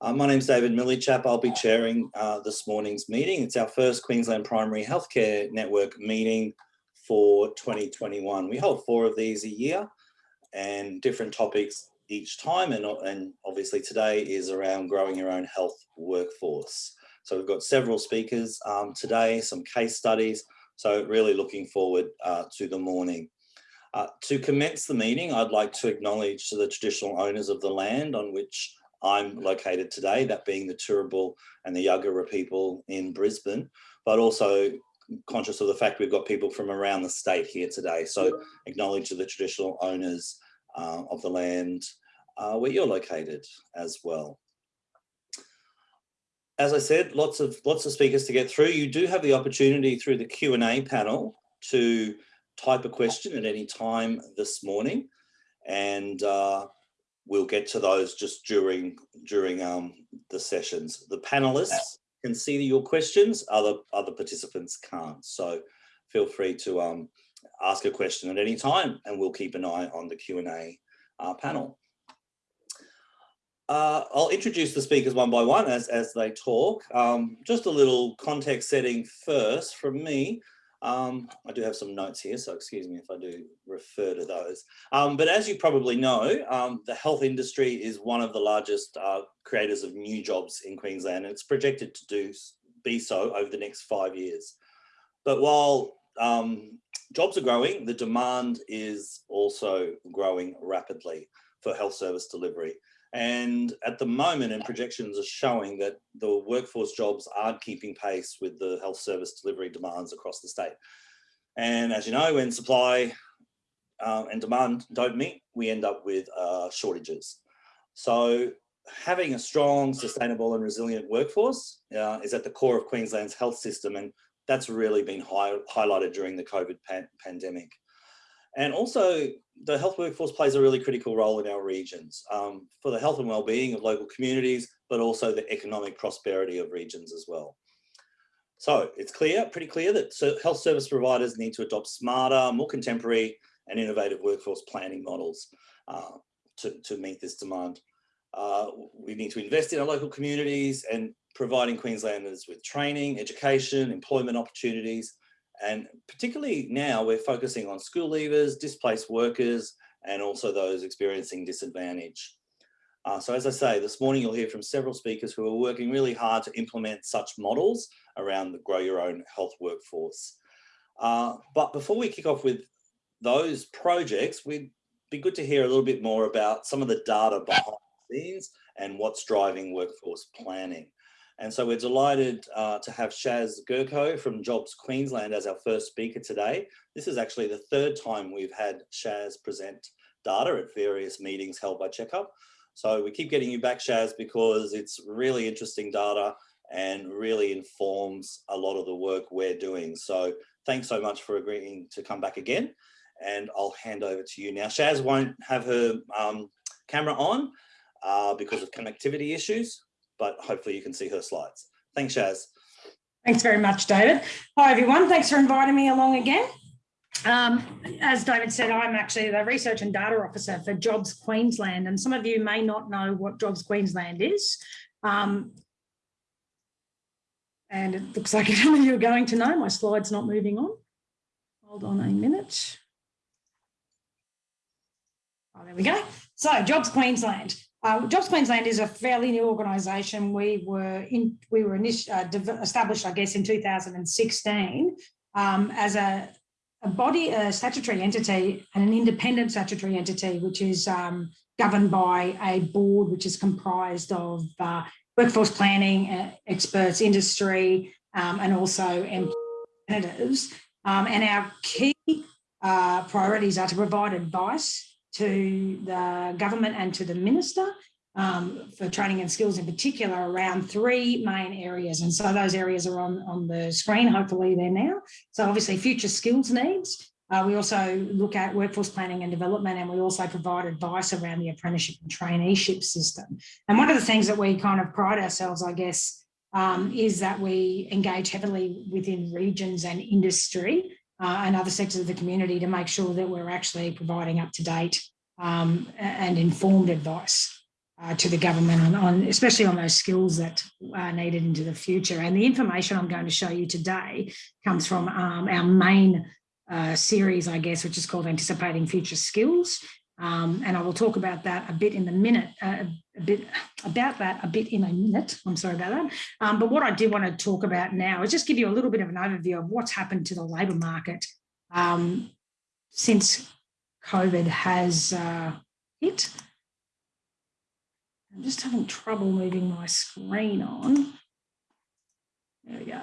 Uh, my name's David Millichap. I'll be chairing uh, this morning's meeting. It's our first Queensland Primary Healthcare Network meeting for 2021. We hold four of these a year and different topics each time. And, and obviously today is around growing your own health workforce. So we've got several speakers um, today, some case studies. So really looking forward uh, to the morning. Uh, to commence the meeting, I'd like to acknowledge to the traditional owners of the land on which I'm located today, that being the Turrbal and the Yagara people in Brisbane, but also conscious of the fact we've got people from around the state here today. So acknowledge the traditional owners uh, of the land uh, where you're located as well. As I said, lots of lots of speakers to get through. You do have the opportunity through the Q&A panel to type a question at any time this morning. And uh, we'll get to those just during during um, the sessions. The panelists can see your questions, other, other participants can't. So feel free to um, ask a question at any time and we'll keep an eye on the Q&A uh, panel. Uh, I'll introduce the speakers one by one as, as they talk. Um, just a little context setting first from me. Um, I do have some notes here, so excuse me if I do refer to those. Um, but as you probably know, um, the health industry is one of the largest uh, creators of new jobs in Queensland, and it's projected to do be so over the next five years. But while um, jobs are growing, the demand is also growing rapidly for health service delivery. And at the moment, and projections are showing that the workforce jobs aren't keeping pace with the health service delivery demands across the state. And as you know, when supply um, and demand don't meet, we end up with uh, shortages. So having a strong, sustainable and resilient workforce uh, is at the core of Queensland's health system. And that's really been high, highlighted during the COVID pan pandemic. And also the health workforce plays a really critical role in our regions um, for the health and well-being of local communities, but also the economic prosperity of regions as well. So it's clear, pretty clear that health service providers need to adopt smarter, more contemporary and innovative workforce planning models uh, to, to meet this demand. Uh, we need to invest in our local communities and providing Queenslanders with training, education, employment opportunities, and particularly now we're focusing on school leavers, displaced workers, and also those experiencing disadvantage. Uh, so as I say, this morning you'll hear from several speakers who are working really hard to implement such models around the grow your own health workforce. Uh, but before we kick off with those projects, we'd be good to hear a little bit more about some of the data behind the scenes and what's driving workforce planning. And so we're delighted uh, to have Shaz Gurko from Jobs Queensland as our first speaker today. This is actually the third time we've had Shaz present data at various meetings held by Checkup. So we keep getting you back, Shaz, because it's really interesting data and really informs a lot of the work we're doing. So thanks so much for agreeing to come back again. And I'll hand over to you now. Shaz won't have her um, camera on uh, because of connectivity issues but hopefully you can see her slides. Thanks, Shaz. Thanks very much, David. Hi, everyone. Thanks for inviting me along again. Um, as David said, I'm actually the Research and Data Officer for Jobs Queensland, and some of you may not know what Jobs Queensland is. Um, and it looks like you are going to know. My slide's not moving on. Hold on a minute. Oh, there we go. So Jobs Queensland. Uh, Jobs Queensland is a fairly new organisation. We were in, we were uh, established, I guess, in 2016 um, as a, a, body, a statutory entity, and an independent statutory entity, which is um, governed by a board which is comprised of uh, workforce planning uh, experts, industry, um, and also representatives. Um, and our key uh, priorities are to provide advice to the government and to the minister um, for training and skills in particular around three main areas. And so those areas are on, on the screen, hopefully they're now. So obviously future skills needs. Uh, we also look at workforce planning and development and we also provide advice around the apprenticeship and traineeship system. And one of the things that we kind of pride ourselves, I guess, um, is that we engage heavily within regions and industry uh, and other sectors of the community to make sure that we're actually providing up to date um, and informed advice. uh, to the government on, on, especially on those skills that are needed into the future. And the information I'm going to show you today comes from um, our main uh, series, I guess, which is called Anticipating Future Skills. Um, and I will talk about that a bit in a minute, uh, a bit about that a bit in a minute. I'm sorry about that. Um, but what I do want to talk about now is just give you a little bit of an overview of what's happened to the labour market um, since COVID has uh, hit. I'm just having trouble moving my screen on. There we go.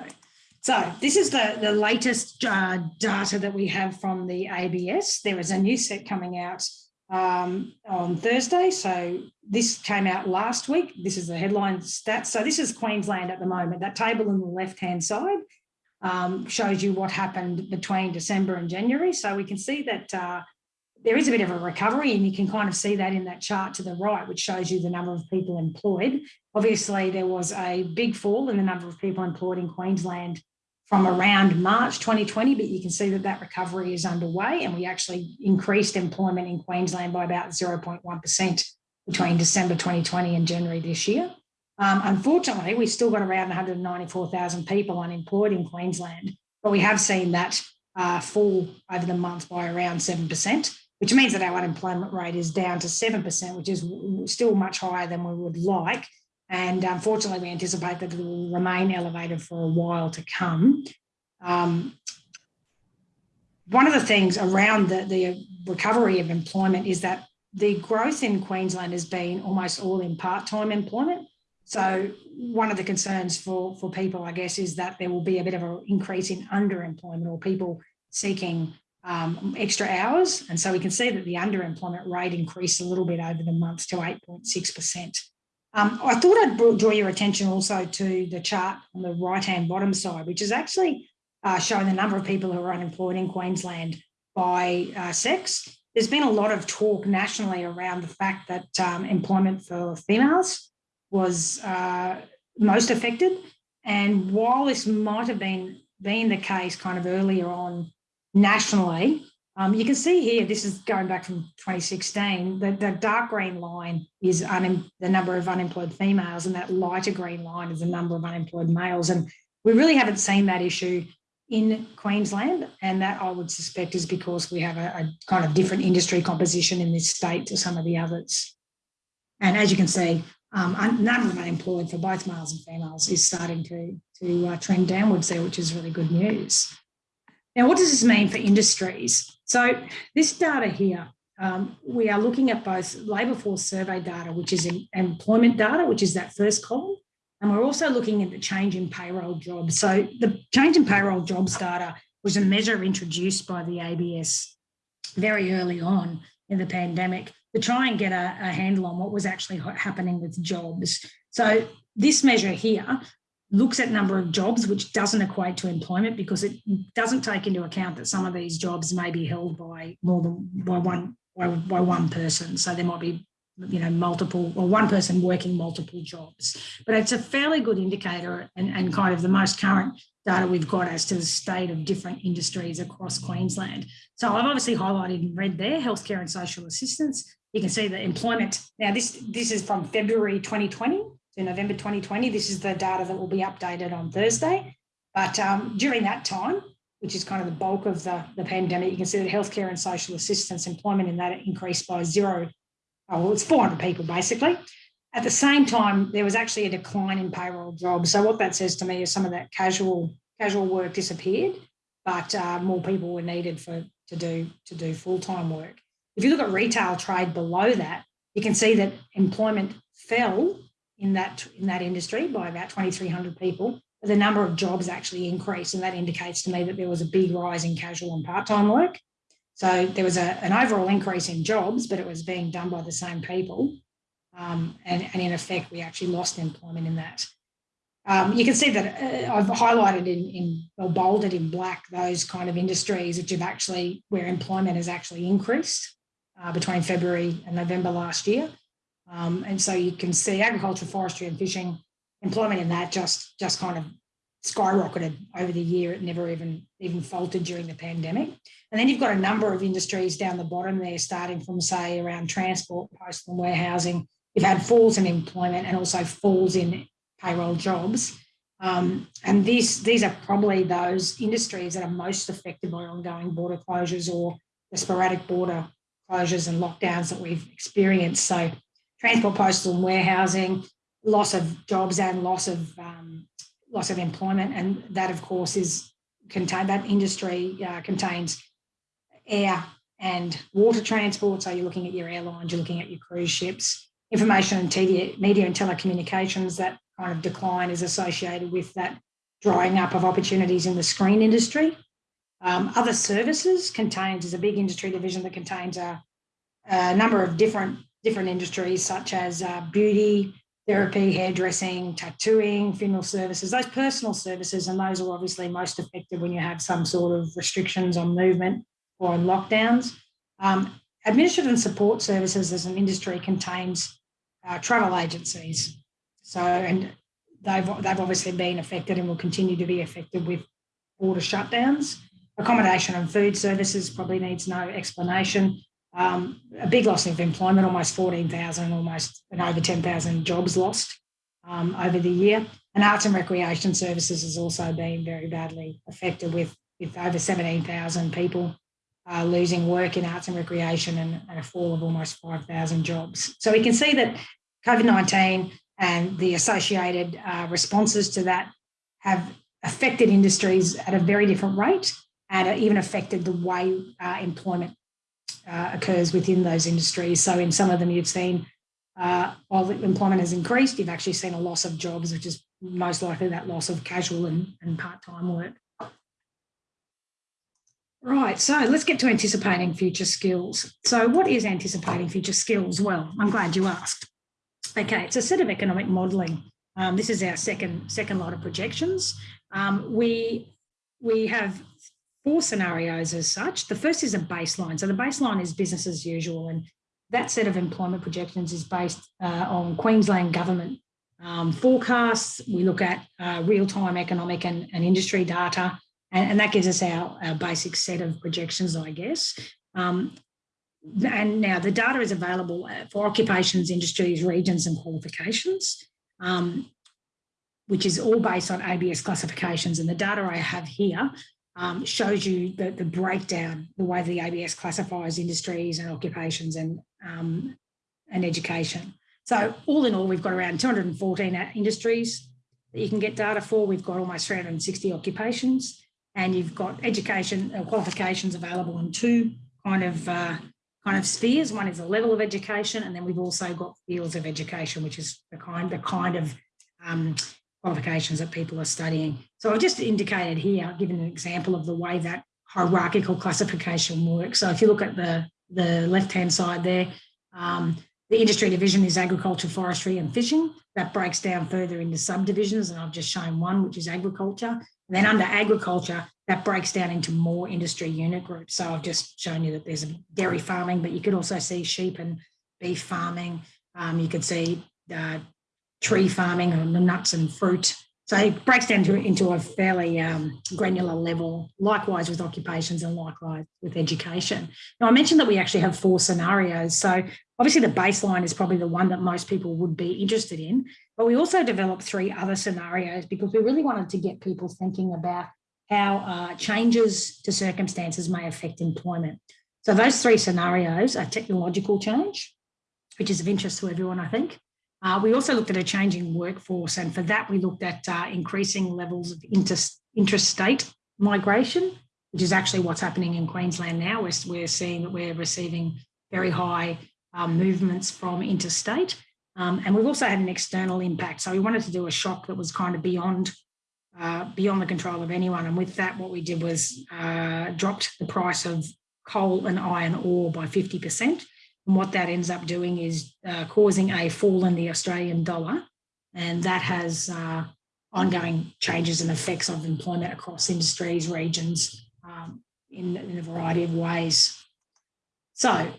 So this is the, the latest uh, data that we have from the ABS. There is a new set coming out um, on Thursday. So this came out last week. This is the headline stats. So this is Queensland at the moment. That table on the left-hand side um, shows you what happened between December and January. So we can see that uh, there is a bit of a recovery and you can kind of see that in that chart to the right, which shows you the number of people employed. Obviously, there was a big fall in the number of people employed in Queensland from around March 2020, but you can see that that recovery is underway and we actually increased employment in Queensland by about 0.1% between December 2020 and January this year. Um, unfortunately, we've still got around 194,000 people unemployed in Queensland, but we have seen that uh, fall over the month by around 7% which means that our unemployment rate is down to 7%, which is still much higher than we would like. And unfortunately, we anticipate that it will remain elevated for a while to come. Um, one of the things around the, the recovery of employment is that the growth in Queensland has been almost all in part-time employment. So one of the concerns for, for people, I guess, is that there will be a bit of an increase in underemployment or people seeking um, extra hours. And so we can see that the underemployment rate increased a little bit over the month to 8.6%. Um, I thought I'd draw your attention also to the chart on the right-hand bottom side, which is actually uh, showing the number of people who are unemployed in Queensland by uh, sex. There's been a lot of talk nationally around the fact that um, employment for females was uh, most affected. And while this might have been, been the case kind of earlier on nationally. Um, you can see here, this is going back from 2016, the, the dark green line is the number of unemployed females and that lighter green line is the number of unemployed males. And we really haven't seen that issue in Queensland. And that I would suspect is because we have a, a kind of different industry composition in this state to some of the others. And as you can see, um, number of unemployed for both males and females is starting to, to uh, trend downwards there, which is really good news. Now, what does this mean for industries? So this data here, um, we are looking at both labour force survey data, which is employment data, which is that first column, and we're also looking at the change in payroll jobs. So the change in payroll jobs data was a measure introduced by the ABS very early on in the pandemic to try and get a, a handle on what was actually happening with jobs. So this measure here looks at number of jobs, which doesn't equate to employment because it doesn't take into account that some of these jobs may be held by more than by one by, by one person. So there might be you know multiple or one person working multiple jobs. But it's a fairly good indicator and, and kind of the most current data we've got as to the state of different industries across queensland. So i've obviously highlighted in red there healthcare and social assistance. You can see the employment. Now this this is from february 2020 to November 2020. This is the data that will be updated on Thursday. But um, during that time, which is kind of the bulk of the, the pandemic, you can see that healthcare and social assistance employment in that increased by zero. Oh, well, it's 400 people basically. At the same time, there was actually a decline in payroll jobs. So what that says to me is some of that casual casual work disappeared, but uh, more people were needed for to do to do full time work. If you look at retail trade below that, you can see that employment fell in that in that industry by about 2,300 people. But the number of jobs actually increased, and that indicates to me that there was a big rise in casual and part-time work. So there was a, an overall increase in jobs, but it was being done by the same people. Um, and, and in effect, we actually lost employment in that. Um, you can see that uh, I've highlighted in, in or bolded in black those kind of industries which have actually where employment has actually increased uh, between February and November last year. Um, and so you can see agriculture, forestry and fishing, employment in that just, just kind of skyrocketed over the year. It never even, even faltered during the pandemic. And then you've got a number of industries down the bottom there, starting from say around transport, postal and warehousing, you've had falls in employment and also falls in payroll jobs. Um, and these, these are probably those industries that are most affected by ongoing border closures or the sporadic border closures and lockdowns that we've experienced. So transport, postal and warehousing, loss of jobs and loss of um, loss of employment. And that, of course, is contained, that industry uh, contains air and water transport. So you're looking at your airlines, you're looking at your cruise ships, information and TV, media and telecommunications. That kind of decline is associated with that drying up of opportunities in the screen industry. Um, other services contains is a big industry division that contains a, a number of different different industries such as uh, beauty, therapy, hairdressing, tattooing, funeral services, those personal services, and those are obviously most affected when you have some sort of restrictions on movement or on lockdowns. Um, administrative and support services as an industry contains uh, travel agencies. So, and they've, they've obviously been affected and will continue to be affected with border shutdowns. Accommodation and food services probably needs no explanation. Um, a big loss of employment, almost 14,000, almost and over 10,000 jobs lost um, over the year. And arts and recreation services has also been very badly affected with, with over 17,000 people uh, losing work in arts and recreation and, and a fall of almost 5,000 jobs. So we can see that COVID-19 and the associated uh, responses to that have affected industries at a very different rate and even affected the way uh, employment uh, occurs within those industries. So in some of them you've seen, uh, while employment has increased, you've actually seen a loss of jobs, which is most likely that loss of casual and, and part-time work. Right, so let's get to anticipating future skills. So what is anticipating future skills? Well, I'm glad you asked. Okay, it's a set of economic modelling. Um, this is our second second lot of projections. Um, we we have four scenarios as such. The first is a baseline. So the baseline is business as usual. And that set of employment projections is based uh, on Queensland government um, forecasts. We look at uh, real-time economic and, and, industry data, and, and, that gives us our, our basic set of projections, I guess. Um, and now the data is available uh, for occupations, industries, regions and qualifications, um, which is all based on ABS classifications. And the data I have here um, shows you the, the breakdown, the way the ABS classifies industries and occupations and, um, and education. So all in all, we've got around 214 industries that you can get data for. We've got almost 360 occupations and you've got education uh, qualifications available in two kind of uh, kind of spheres. One is a level of education, and then we've also got fields of education, which is the kind the kind of um, qualifications that people are studying. So I've just indicated here, given an example of the way that hierarchical classification works. So if you look at the, the left-hand side there, um, the industry division is agriculture, forestry and fishing. That breaks down further into subdivisions and I've just shown one, which is agriculture. And then under agriculture, that breaks down into more industry unit groups. So I've just shown you that there's dairy farming, but you could also see sheep and beef farming. Um, you could see uh, tree farming and the nuts and fruit. So it breaks down to, into a fairly um, granular level, likewise with occupations and likewise with education. Now, I mentioned that we actually have four scenarios. So obviously the baseline is probably the one that most people would be interested in, but we also developed three other scenarios because we really wanted to get people thinking about how uh, changes to circumstances may affect employment. So those three scenarios are technological change, which is of interest to everyone, I think. Uh, we also looked at a changing workforce, and for that we looked at uh, increasing levels of inter interstate migration, which is actually what's happening in Queensland now. We're, we're seeing that we're receiving very high um, movements from interstate. Um, and we've also had an external impact. So we wanted to do a shock that was kind of beyond uh, beyond the control of anyone. And with that, what we did was uh, dropped the price of coal and iron ore by 50%. And what that ends up doing is uh, causing a fall in the Australian dollar. And that has uh, ongoing changes and effects of employment across industries, regions, um, in, in, a variety of ways. So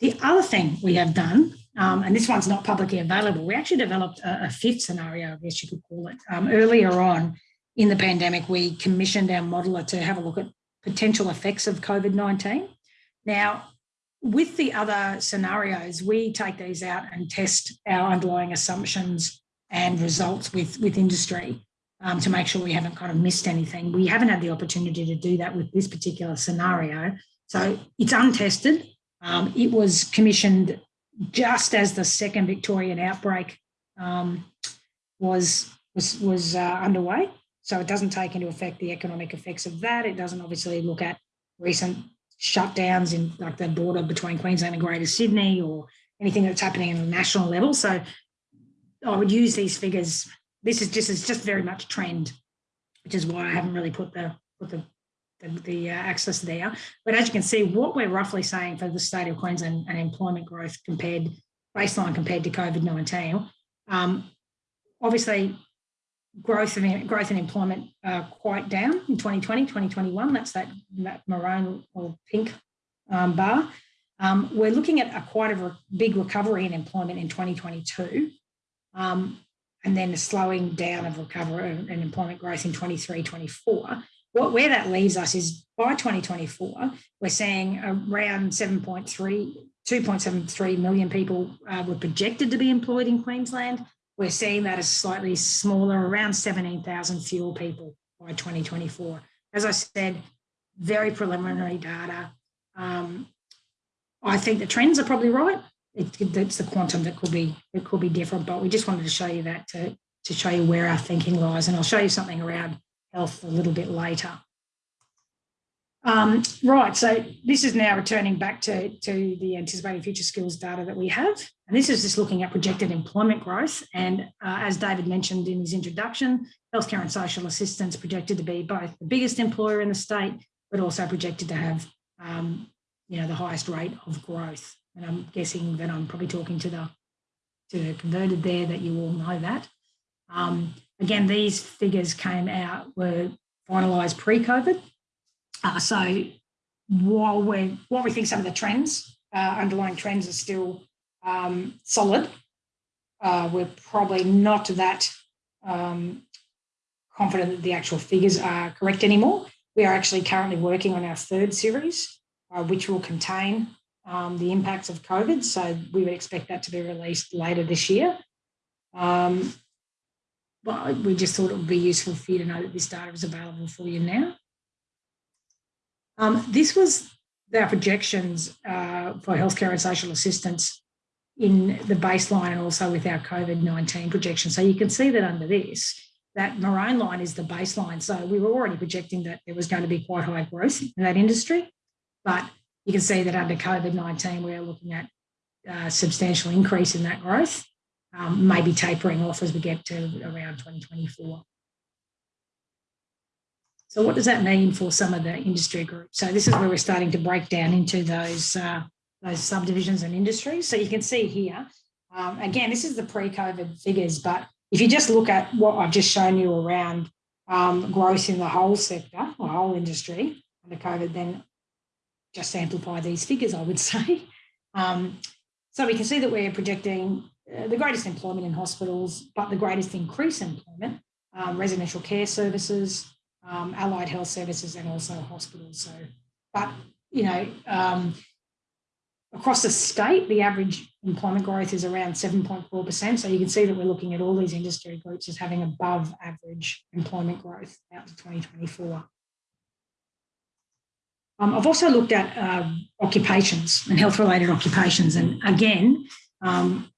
the other thing we have done, um, and this one's not publicly available, we actually developed a, a fifth scenario, I guess you could call it. Um, earlier on in the pandemic, we commissioned our modeler to have a look at potential effects of COVID-19. Now, with the other scenarios, we take these out and test our underlying assumptions and results with, with industry um, to make sure we haven't kind of missed anything. We haven't had the opportunity to do that with this particular scenario. So it's untested. Um, it was commissioned just as the second Victorian outbreak um, was was was uh, underway. So it doesn't take into effect the economic effects of that. It doesn't obviously look at recent shutdowns in like the border between Queensland and Greater Sydney or anything that's happening at a national level. So I would use these figures. This is just is just very much trend, which is why I haven't really put the put the the, the uh, axis there. But as you can see, what we're roughly saying for the state of Queensland and employment growth compared baseline compared to COVID nineteen, um, obviously growth in growth in employment uh, quite down in 2020, 2021. That's that, that maroon or pink um, bar. Um, we're looking at a quite a re big recovery in employment in 2022, um, and then a slowing down of recovery and employment growth in 23, 24. What, where that leaves us is by 2024, we're seeing around 7.3, 2.73 million people uh, were projected to be employed in Queensland we're seeing that as slightly smaller, around 17,000 fewer people by 2024. As I said, very preliminary data. Um, I think the trends are probably right. It, it's the quantum that could be it could be different, but we just wanted to show you that to, to show you where our thinking lies. And I'll show you something around health a little bit later. Um, right, so this is now returning back to, to the anticipated future skills data that we have. And this is just looking at projected employment growth. And uh, as David mentioned in his introduction, healthcare and social assistance projected to be both the biggest employer in the state, but also projected to have um, you know, the highest rate of growth. And I'm guessing that I'm probably talking to the, to the converted there that you all know that. Um, again, these figures came out, were finalised pre-COVID. Uh, so while we while we think some of the trends, uh, underlying trends are still um, solid, uh, we're probably not that um, confident that the actual figures are correct anymore. We are actually currently working on our third series, uh, which will contain um, the impacts of COVID. So we would expect that to be released later this year. Um, but we just thought it would be useful for you to know that this data is available for you now. Um, this was their projections uh, for healthcare and social assistance in the baseline and also with our COVID-19 projection. So you can see that under this, that maroon line is the baseline. So we were already projecting that there was going to be quite high growth in that industry, but you can see that under COVID-19, we're looking at a substantial increase in that growth, um, maybe tapering off as we get to around 2024. So what does that mean for some of the industry groups? So this is where we're starting to break down into those, uh, those subdivisions and industries. So you can see here, um, again, this is the pre-COVID figures, but if you just look at what I've just shown you around um, growth in the whole sector the whole industry under COVID, then just amplify these figures, I would say. Um, so we can see that we're projecting uh, the greatest employment in hospitals, but the greatest increase in employment, um, residential care services, um, allied health services and also hospitals. So, but you know, um, across the state, the average employment growth is around 7.4%. So you can see that we're looking at all these industry groups as having above average employment growth out to 2024. Um, I've also looked at uh, occupations and health-related occupations. And again, um,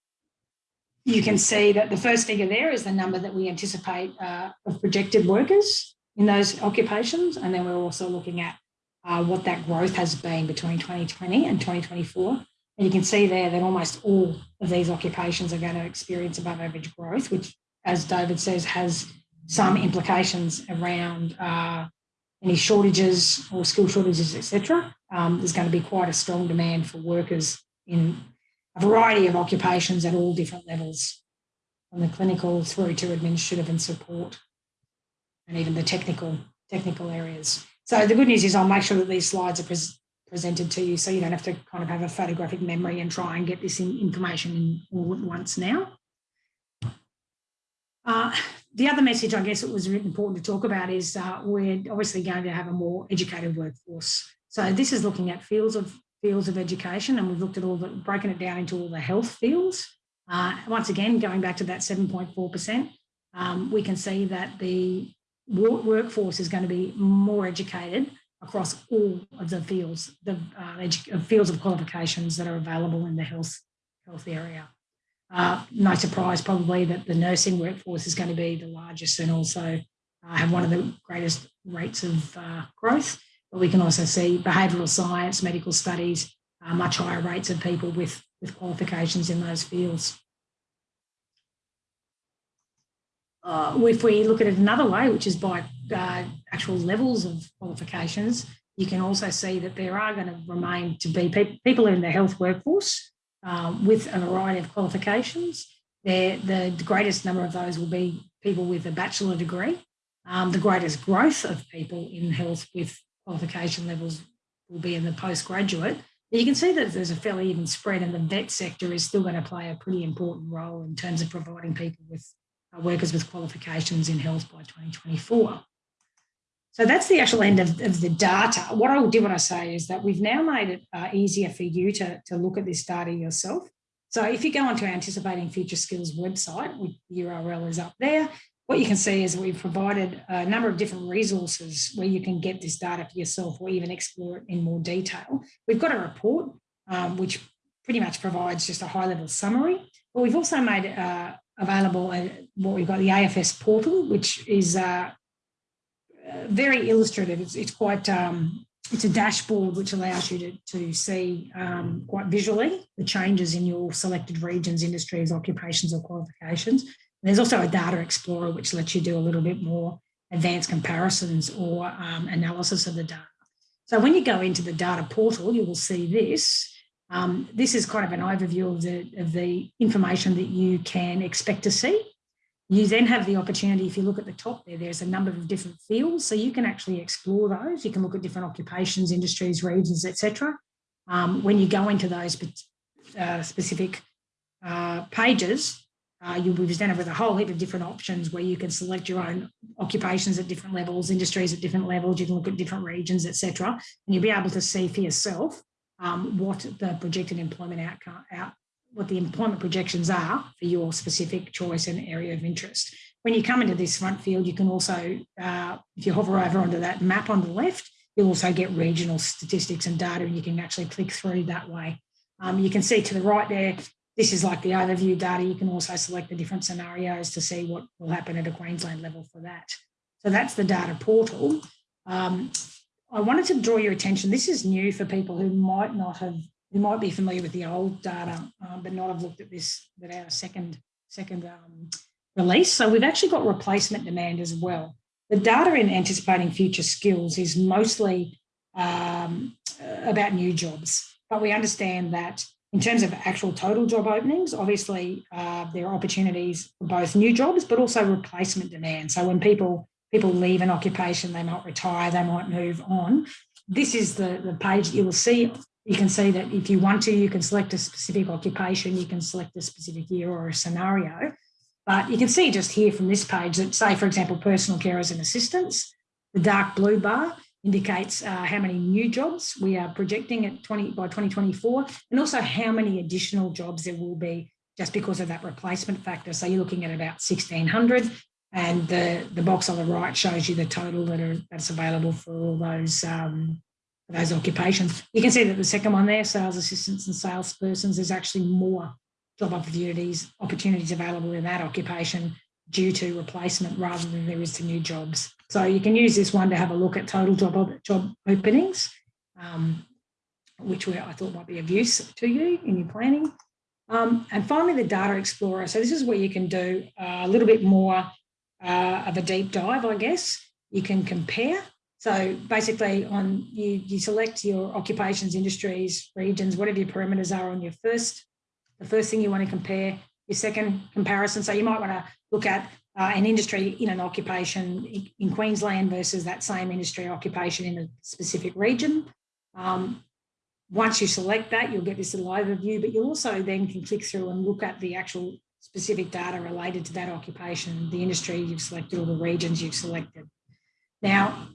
you can see that the first figure there is the number that we anticipate uh, of projected workers in those occupations. And then we're also looking at uh, what that growth has been between 2020 and 2024. And you can see there that almost all of these occupations are going to experience above average growth, which, as David says, has some implications around uh, any shortages or skill shortages, etc. Um, there's going to be quite a strong demand for workers in a variety of occupations at all different levels, from the clinical through to administrative and support and even the technical technical areas. So the good news is I'll make sure that these slides are pres presented to you so you don't have to kind of have a photographic memory and try and get this in information in all at once now. Uh, the other message I guess it was important to talk about is uh, we're obviously going to have a more educated workforce. So this is looking at fields of fields of education and we've looked at all the, broken it down into all the health fields. Uh, once again, going back to that 7.4%, um, we can see that the workforce is going to be more educated across all of the fields, the uh, fields of qualifications that are available in the health, health area. Uh, no surprise probably that the nursing workforce is going to be the largest and also uh, have one of the greatest rates of uh, growth. But we can also see behavioural science, medical studies, uh, much higher rates of people with, with qualifications in those fields. Uh, if we look at it another way, which is by uh, actual levels of qualifications, you can also see that there are going to remain to be pe people in the health workforce uh, with a variety of qualifications. There, the greatest number of those will be people with a bachelor degree. Um, the greatest growth of people in health with qualification levels will be in the postgraduate. But you can see that there's a fairly even spread and the vet sector is still going to play a pretty important role in terms of providing people with workers with qualifications in health by 2024. So that's the actual end of, of the data. What I do want to say is that we've now made it uh, easier for you to, to look at this data yourself. So if you go onto Anticipating Future Skills website, the URL is up there, what you can see is we've provided a number of different resources where you can get this data for yourself or even explore it in more detail. We've got a report um, which pretty much provides just a high level summary, but we've also made uh, available uh, what we've got the AFS portal, which is uh, very illustrative. It's, it's quite, um, it's a dashboard which allows you to, to see um, quite visually the changes in your selected regions, industries, occupations or qualifications. And there's also a data explorer which lets you do a little bit more advanced comparisons or um, analysis of the data. So when you go into the data portal, you will see this. Um, this is kind of an overview of the, of the information that you can expect to see you then have the opportunity, if you look at the top there, there's a number of different fields. So you can actually explore those. You can look at different occupations, industries, regions, etc. Um, when you go into those uh, specific uh, pages, uh, you'll be presented with a whole heap of different options where you can select your own occupations at different levels, industries at different levels, you can look at different regions, etc. And you'll be able to see for yourself um, what the projected employment outcome, out, what the employment projections are for your specific choice and area of interest. When you come into this front field, you can also, uh, if you hover over onto that map on the left, you'll also get regional statistics and data and you can actually click through that way. Um, you can see to the right there, this is like the overview data. You can also select the different scenarios to see what will happen at a Queensland level for that. So that's the data portal. Um, I wanted to draw your attention. This is new for people who might not have who might be familiar with the old data, um, but not have looked at this, at our second, second um, release. So we've actually got replacement demand as well. The data in anticipating future skills is mostly um, about new jobs, but we understand that in terms of actual total job openings, obviously uh, there are opportunities for both new jobs, but also replacement demand. So when people people leave an occupation, they might retire, they might move on. This is the, the page you will see you can see that if you want to, you can select a specific occupation, you can select a specific year or a scenario. But you can see just here from this page that say, for example, personal carers and assistants, the dark blue bar indicates uh, how many new jobs we are projecting at 20 by 2024, and also how many additional jobs there will be just because of that replacement factor. So you're looking at about 1600 and the, the box on the right shows you the total that are that's available for all those um, those occupations. You can see that the second one there, sales assistants and salespersons, there's actually more job opportunities, opportunities available in that occupation due to replacement rather than there is to new jobs. So you can use this one to have a look at total job, job openings, um, which I thought might be of use to you in your planning. Um, and finally, the Data Explorer. So this is where you can do a little bit more uh, of a deep dive, I guess. You can compare so basically on you, you select your occupations, industries, regions, whatever your parameters are on your first, the first thing you want to compare, your second comparison. So you might want to look at uh, an industry in an occupation in Queensland versus that same industry occupation in a specific region. Um, once you select that, you'll get this little overview, but you also then can click through and look at the actual specific data related to that occupation, the industry you've selected or the regions you've selected. Now,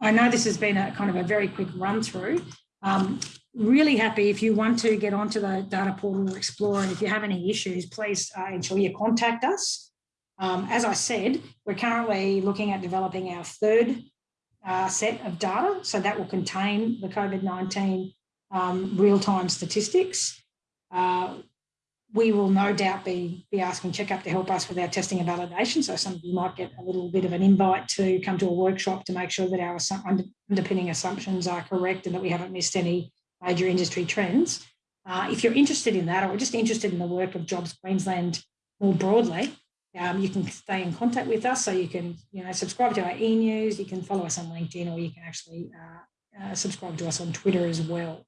I know this has been a kind of a very quick run through. Um, really happy if you want to get onto the data portal or explore and if you have any issues, please uh, ensure you contact us. Um, as I said, we're currently looking at developing our third uh, set of data. So that will contain the COVID-19 um, real-time statistics. Uh, we will no doubt be, be asking Checkup to help us with our testing and validation. So some of you might get a little bit of an invite to come to a workshop to make sure that our underpinning assumptions are correct and that we haven't missed any major industry trends. Uh, if you're interested in that or just interested in the work of Jobs Queensland more broadly, um, you can stay in contact with us. So you can, you know, subscribe to our e-news, you can follow us on LinkedIn, or you can actually uh, uh, subscribe to us on Twitter as well.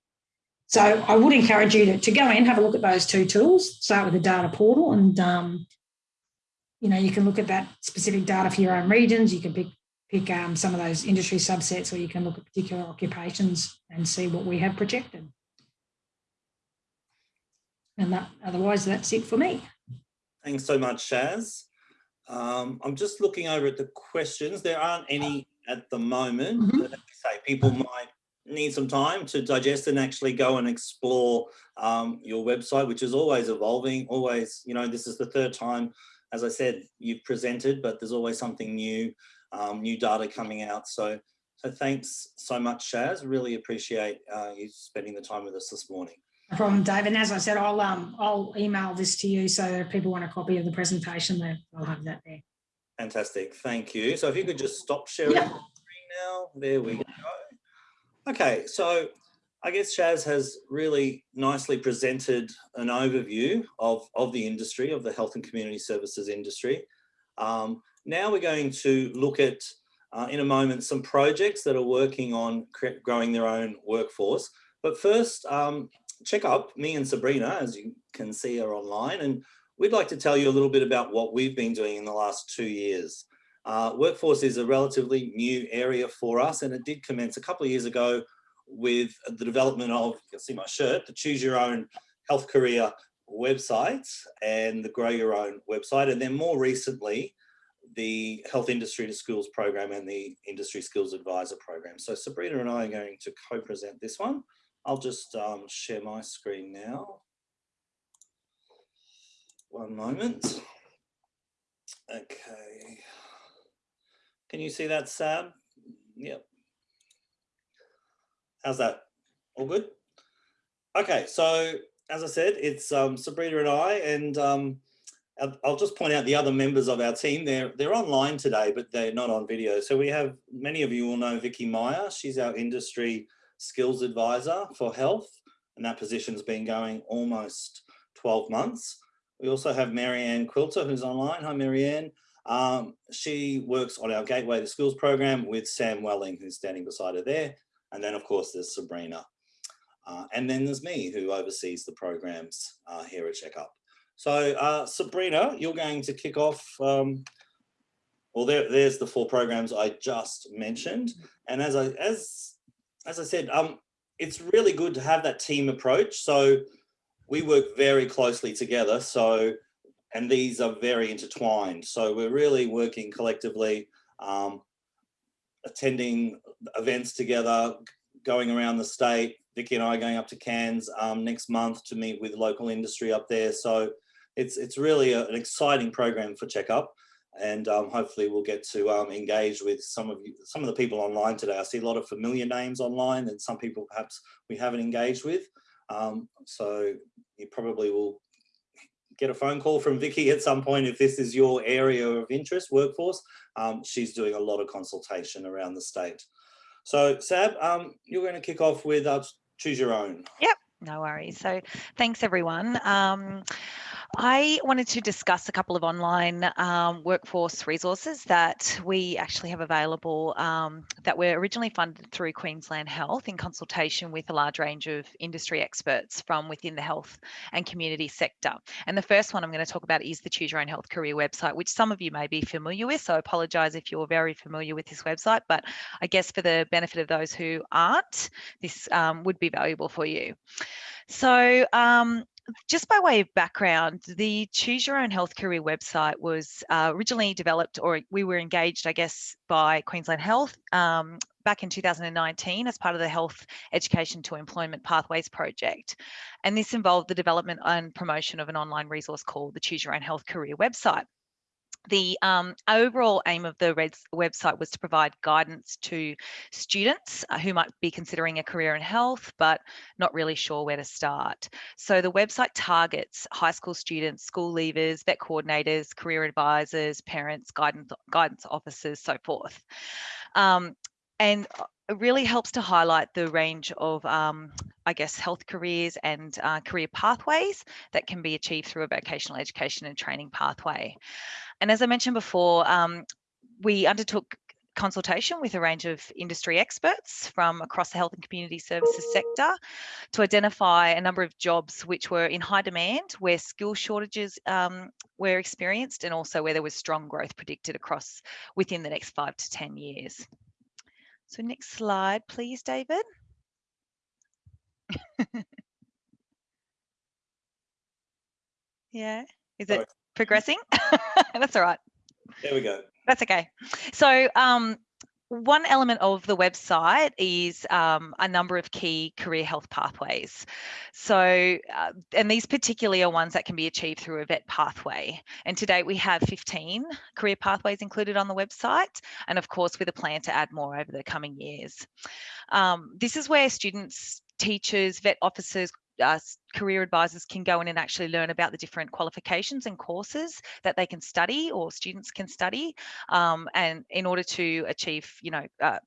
So I would encourage you to, to go in, have a look at those two tools, start with the data portal and, um, you know, you can look at that specific data for your own regions. You can pick, pick um, some of those industry subsets or you can look at particular occupations and see what we have projected. And that, otherwise, that's it for me. Thanks so much, Shaz. Um, I'm just looking over at the questions. There aren't any at the moment. Mm -hmm. say people might need some time to digest and actually go and explore um, your website, which is always evolving, always, you know, this is the third time, as I said, you've presented, but there's always something new, um, new data coming out. So, so thanks so much, Shaz. Really appreciate uh, you spending the time with us this morning. No problem, Dave. And as I said, I'll um I'll email this to you so if people want a copy of the presentation, then I'll have that there. Fantastic, thank you. So if you could just stop sharing yep. the screen now, there we go. Okay, so I guess Shaz has really nicely presented an overview of, of the industry, of the health and community services industry. Um, now we're going to look at, uh, in a moment, some projects that are working on growing their own workforce. But first, um, check up me and Sabrina, as you can see are online, and we'd like to tell you a little bit about what we've been doing in the last two years. Uh, workforce is a relatively new area for us and it did commence a couple of years ago with the development of, you can see my shirt, the Choose Your Own Health Career website and the Grow Your Own website. And then more recently, the Health Industry to Schools program and the Industry Skills Advisor program. So Sabrina and I are going to co-present this one. I'll just um, share my screen now. One moment. Okay. Can you see that, Sam? Yep. How's that? All good? Okay, so as I said, it's um, Sabrina and I, and um, I'll just point out the other members of our team. They're they're online today, but they're not on video. So we have many of you will know Vicky Meyer. She's our industry skills advisor for health, and that position's been going almost 12 months. We also have Marianne Quilter, who's online. Hi, Marianne. Um, she works on our Gateway to Skills program with Sam Welling, who's standing beside her there. And then of course there's Sabrina. Uh, and then there's me who oversees the programs uh, here at Checkup. So uh, Sabrina, you're going to kick off, um, well, there, there's the four programs I just mentioned. And as I, as, as I said, um, it's really good to have that team approach. So we work very closely together. So and these are very intertwined. So we're really working collectively, um, attending events together, going around the state. Vicky and I are going up to Cairns um, next month to meet with local industry up there. So it's it's really a, an exciting program for Checkup, and um, hopefully we'll get to um, engage with some of you, some of the people online today. I see a lot of familiar names online, and some people perhaps we haven't engaged with. Um, so you probably will get a phone call from Vicky at some point if this is your area of interest, workforce. Um, she's doing a lot of consultation around the state. So Sab, um, you're going to kick off with uh, Choose Your Own. Yep, no worries. So thanks everyone. Um, I wanted to discuss a couple of online um, workforce resources that we actually have available um, that were originally funded through Queensland Health in consultation with a large range of industry experts from within the health and community sector. And the first one I'm going to talk about is the Choose Your Own Health Career website, which some of you may be familiar with. So I apologise if you're very familiar with this website, but I guess for the benefit of those who aren't, this um, would be valuable for you. So um, just by way of background, the Choose Your Own Health Career website was uh, originally developed, or we were engaged, I guess, by Queensland Health um, back in 2019 as part of the Health Education to Employment Pathways project. And this involved the development and promotion of an online resource called the Choose Your Own Health Career website. The um, overall aim of the Reds website was to provide guidance to students uh, who might be considering a career in health, but not really sure where to start. So the website targets high school students, school leavers, vet coordinators, career advisors, parents, guidance, guidance officers, so forth. Um, and uh, it really helps to highlight the range of, um, I guess, health careers and uh, career pathways that can be achieved through a vocational education and training pathway. And as I mentioned before, um, we undertook consultation with a range of industry experts from across the health and community services sector to identify a number of jobs which were in high demand, where skill shortages um, were experienced and also where there was strong growth predicted across within the next five to 10 years. So next slide, please, David. yeah, is it progressing? That's all right. There we go. That's okay. So um, one element of the website is um, a number of key career health pathways. So, uh, and these particularly are ones that can be achieved through a vet pathway. And to date, we have 15 career pathways included on the website, and of course, with a plan to add more over the coming years. Um, this is where students, teachers, vet officers, uh, career advisors can go in and actually learn about the different qualifications and courses that they can study or students can study um, and in order to achieve you know uh,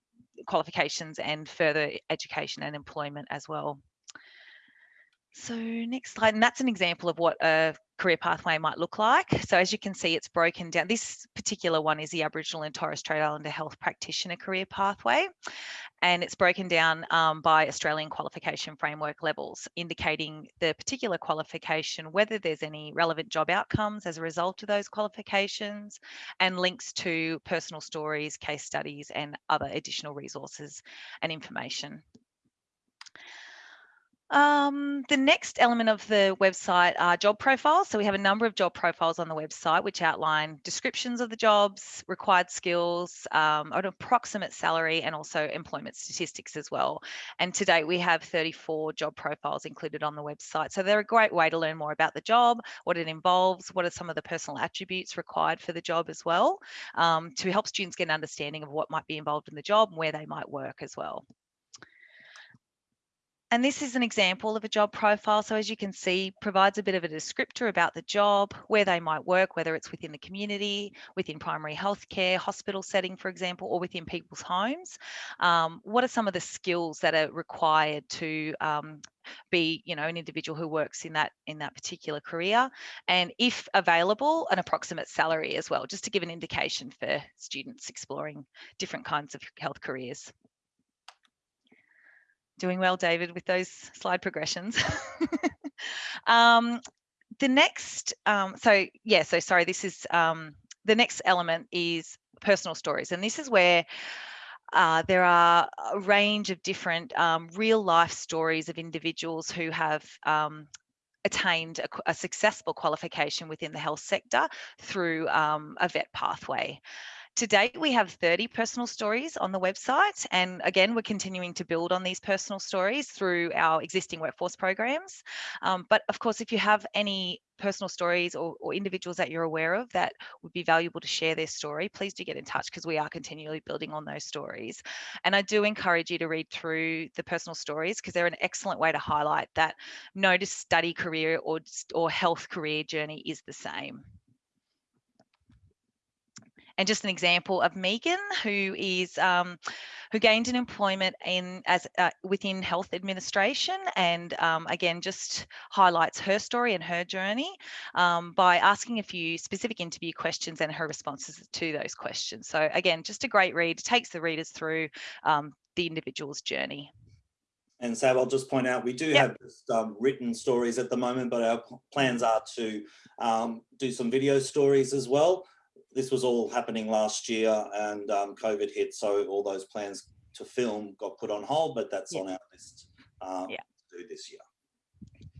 qualifications and further education and employment as well. So next slide, and that's an example of what a career pathway might look like. So as you can see, it's broken down. This particular one is the Aboriginal and Torres Strait Islander Health Practitioner Career Pathway, and it's broken down um, by Australian qualification framework levels, indicating the particular qualification, whether there's any relevant job outcomes as a result of those qualifications, and links to personal stories, case studies, and other additional resources and information. Um, the next element of the website are job profiles. So we have a number of job profiles on the website which outline descriptions of the jobs, required skills, um, an approximate salary, and also employment statistics as well. And to date, we have 34 job profiles included on the website. So they're a great way to learn more about the job, what it involves, what are some of the personal attributes required for the job as well, um, to help students get an understanding of what might be involved in the job and where they might work as well. And this is an example of a job profile. So as you can see, provides a bit of a descriptor about the job, where they might work, whether it's within the community, within primary healthcare, hospital setting, for example, or within people's homes. Um, what are some of the skills that are required to um, be you know an individual who works in that in that particular career and if available an approximate salary as well just to give an indication for students exploring different kinds of health careers Doing well, David, with those slide progressions. um, the next, um, so yeah, so sorry, this is um, the next element is personal stories. And this is where uh, there are a range of different um, real life stories of individuals who have um, attained a, a, successful qualification within the health sector through um, a vet pathway. To date, we have 30 personal stories on the website. And again, we're continuing to build on these personal stories through our existing workforce programs. Um, but of course, if you have any personal stories or, or, individuals that you're aware of that would be valuable to share their story, please do get in touch because we are continually building on those stories. And I do encourage you to read through the personal stories because they're an excellent way to highlight that no study career or, or health career journey is the same. And just an example of Megan, who is um, who gained an employment in as uh, within health administration, and um, again just highlights her story and her journey um, by asking a few specific interview questions and her responses to those questions. So again, just a great read. takes the readers through um, the individual's journey. And Sab, I'll just point out, we do yep. have just, um, written stories at the moment, but our plans are to um, do some video stories as well this was all happening last year and um, COVID hit, so all those plans to film got put on hold, but that's yeah. on our list um, yeah. to do this year.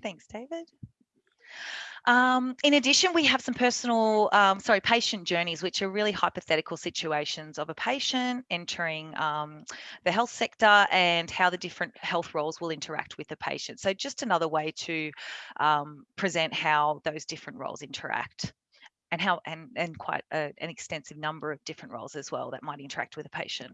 Thanks, David. Um, in addition, we have some personal, um, sorry, patient journeys, which are really hypothetical situations of a patient entering um, the health sector and how the different health roles will interact with the patient. So just another way to um, present how those different roles interact and how and, and quite a, an extensive number of different roles as well that might interact with a patient.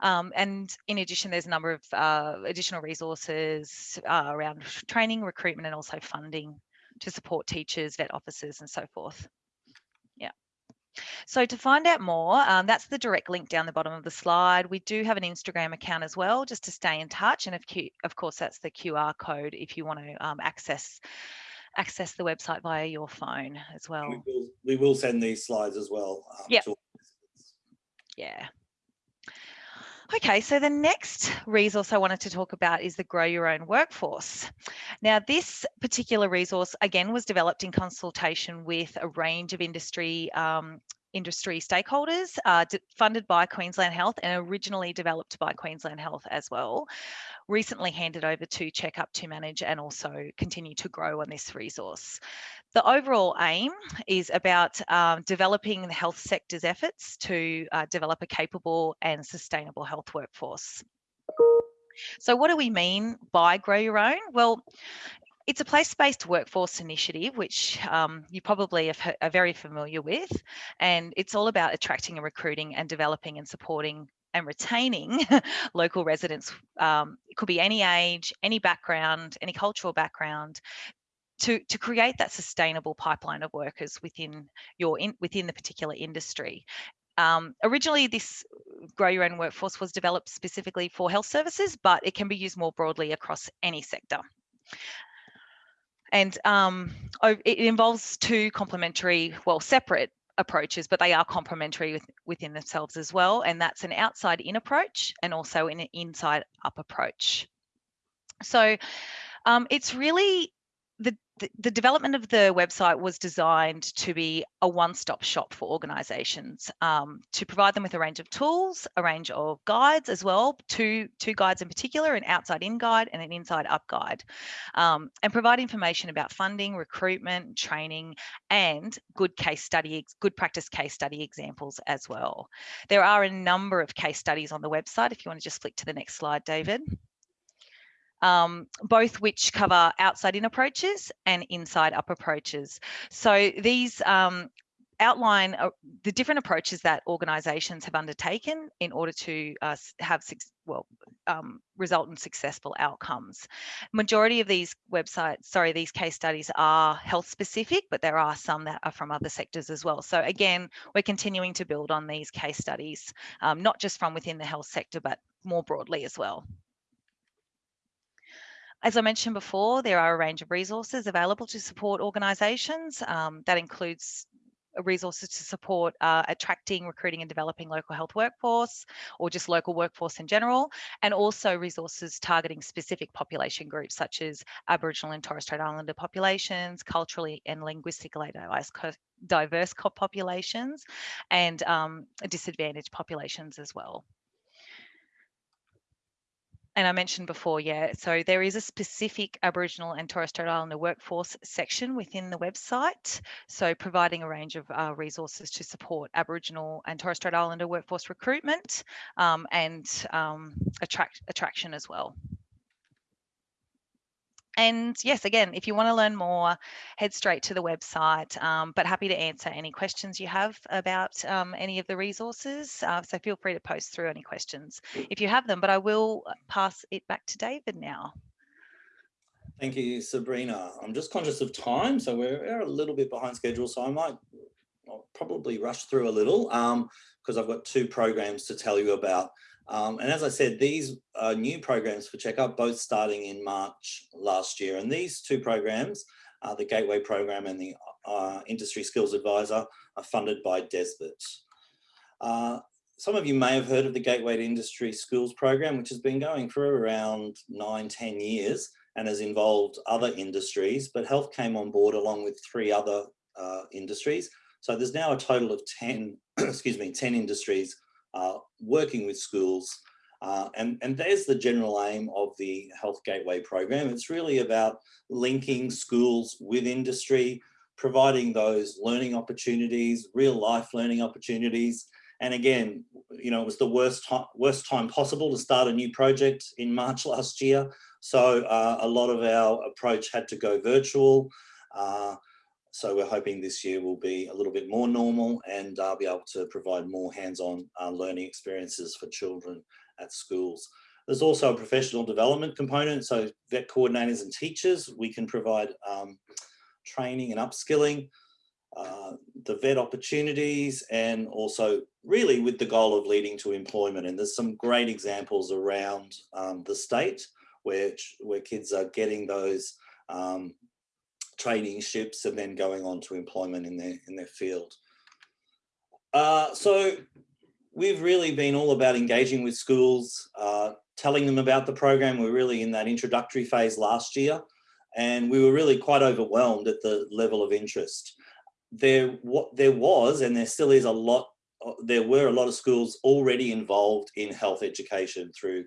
Um, and in addition, there's a number of uh, additional resources uh, around training, recruitment, and also funding to support teachers, vet officers, and so forth. Yeah. So to find out more, um, that's the direct link down the bottom of the slide. We do have an Instagram account as well, just to stay in touch. And of, of course, that's the QR code if you want to um, access access the website via your phone as well. We will, we will send these slides as well. Um, yep. Yeah. Okay, so the next resource I wanted to talk about is the Grow Your Own Workforce. Now, this particular resource, again, was developed in consultation with a range of industry um, industry stakeholders, uh, funded by Queensland Health and originally developed by Queensland Health as well. Recently handed over to Checkup to manage and also continue to grow on this resource. The overall aim is about um, developing the health sector's efforts to uh, develop a capable and sustainable health workforce. So what do we mean by grow your own? Well, it's a place-based workforce initiative, which um, you probably are very familiar with, and it's all about attracting and recruiting and developing and supporting and retaining local residents. Um, it could be any age, any background, any cultural background, to, to create that sustainable pipeline of workers within your in, within the particular industry. Um, originally, this Grow Your Own Workforce was developed specifically for health services, but it can be used more broadly across any sector. And um, it involves two complementary, well, separate approaches, but they are complementary with, within themselves as well. And that's an outside in approach and also an inside up approach. So um, it's really the, the, development of the website was designed to be a one-stop shop for organizations um, to provide them with a range of tools, a range of guides as well, two, two guides in particular, an outside-in guide and an inside-up guide, um, and provide information about funding, recruitment, training, and good case study, good practice case study examples as well. There are a number of case studies on the website. If you want to just flick to the next slide, David um, both which cover outside in approaches and inside up approaches. So these um, outline uh, the different approaches that organisations have undertaken in order to uh, have well um, result in successful outcomes. Majority of these websites, sorry, these case studies are health specific, but there are some that are from other sectors as well. So again, we're continuing to build on these case studies, um, not just from within the health sector, but more broadly as well. As I mentioned before, there are a range of resources available to support organisations. Um, that includes resources to support uh, attracting, recruiting and developing local health workforce or just local workforce in general, and also resources targeting specific population groups such as Aboriginal and Torres Strait Islander populations, culturally and linguistically diverse populations, and um, disadvantaged populations as well and I mentioned before, yeah, so there is a specific Aboriginal and Torres Strait Islander workforce section within the website. So providing a range of uh, resources to support Aboriginal and Torres Strait Islander workforce recruitment um, and um, attract attraction as well. And yes, again, if you want to learn more, head straight to the website, um, but happy to answer any questions you have about um, any of the resources. Uh, so feel free to post through any questions if you have them, but I will uh, pass it back to David now. Thank you, Sabrina. I'm just conscious of time, so we're, a little bit behind schedule, so I might I'll probably rush through a little because um, I've got two programs to tell you about. Um, and as I said, these are new programs for Checkup, both starting in March last year. And these two programs, uh, the Gateway program and the uh, Industry Skills Advisor, are funded by DESBIT. Uh, some of you may have heard of the Gateway to Industry Skills program, which has been going for around nine, 10 years and has involved other industries, but health came on board along with three other uh, industries. So there's now a total of 10, excuse me, 10 industries uh, working with schools Uh, and, and there's the general aim of the Health Gateway program. It's really about linking schools with industry, providing those learning opportunities, real life learning opportunities. And again, you know, it was the worst time, worst time possible to start a new project in March last year. So uh, a lot of our approach had to go virtual. Uh, so we're hoping this year will be a little bit more normal and uh, be able to provide more hands-on uh, learning experiences for children at schools. There's also a professional development component. So vet coordinators and teachers, we can provide um, training and upskilling, uh, the vet opportunities, and also really with the goal of leading to employment. And there's some great examples around um, the state where, where kids are getting those um, traineeships and then going on to employment in their, in their field. Uh, so we've really been all about engaging with schools, uh, telling them about the program. We're really in that introductory phase last year and we were really quite overwhelmed at the level of interest. There, what there was, and there still is a lot, there were a lot of schools already involved in health education through,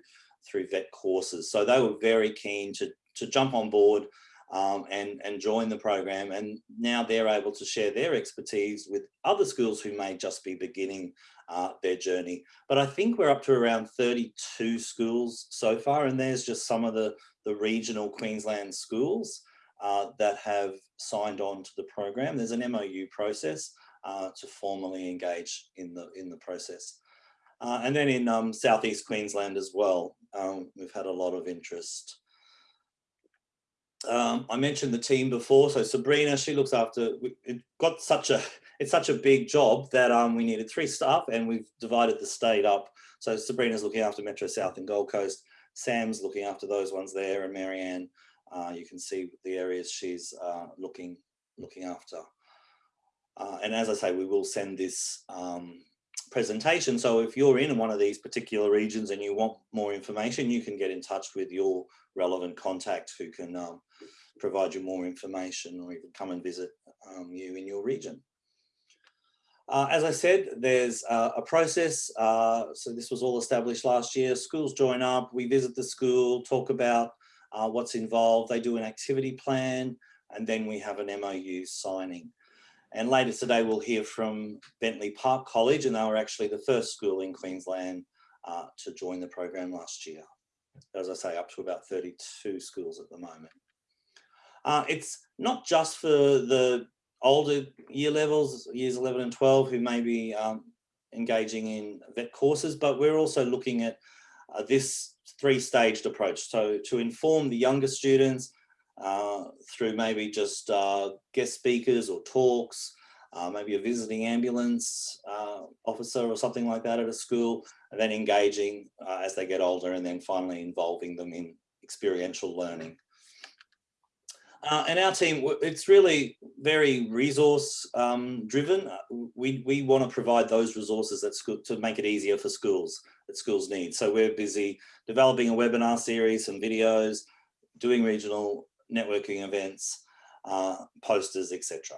through vet courses. So they were very keen to, to jump on board um, and, and join the program. And now they're able to share their expertise with other schools who may just be beginning uh, their journey. But I think we're up to around 32 schools so far, and there's just some of the, the regional Queensland schools uh, that have signed on to the program. There's an MOU process uh, to formally engage in the, in the process. Uh, and then in um, Southeast Queensland as well, um, we've had a lot of interest. Um, I mentioned the team before, so Sabrina, she looks after, it got such a, it's such a big job that um, we needed three staff and we've divided the state up. So Sabrina's looking after Metro South and Gold Coast, Sam's looking after those ones there and Marianne, uh, you can see the areas she's uh, looking, looking after. Uh, and as I say, we will send this um, presentation. So if you're in one of these particular regions and you want more information, you can get in touch with your relevant contact who can um, provide you more information or even come and visit um, you in your region. Uh, as I said, there's uh, a process. Uh, so this was all established last year. Schools join up, we visit the school, talk about uh, what's involved. They do an activity plan, and then we have an MOU signing. And later today, we'll hear from Bentley Park College, and they were actually the first school in Queensland uh, to join the program last year. As I say, up to about 32 schools at the moment. Uh, it's not just for the older year levels, years 11 and 12, who may be um, engaging in vet courses, but we're also looking at uh, this three-staged approach. So to inform the younger students uh, through maybe just uh, guest speakers or talks, uh, maybe a visiting ambulance uh, officer or something like that at a school, and then engaging uh, as they get older and then finally involving them in experiential learning. Uh, and our team, it's really very resource um, driven. We, we want to provide those resources at school to make it easier for schools that schools need. So we're busy developing a webinar series, some videos, doing regional networking events, uh, posters, etc.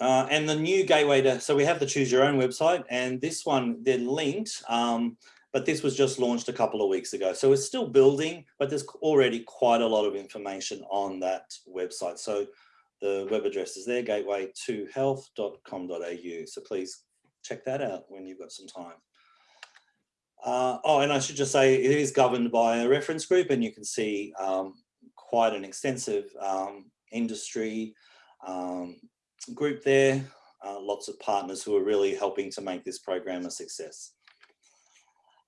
Uh, and the new gateway to, so we have the choose your own website and this one, they're linked. Um, but this was just launched a couple of weeks ago. So it's still building, but there's already quite a lot of information on that website. So the web address is there, gateway2health.com.au. So please check that out when you've got some time. Uh, oh, and I should just say it is governed by a reference group and you can see um, quite an extensive um, industry um, group there. Uh, lots of partners who are really helping to make this program a success.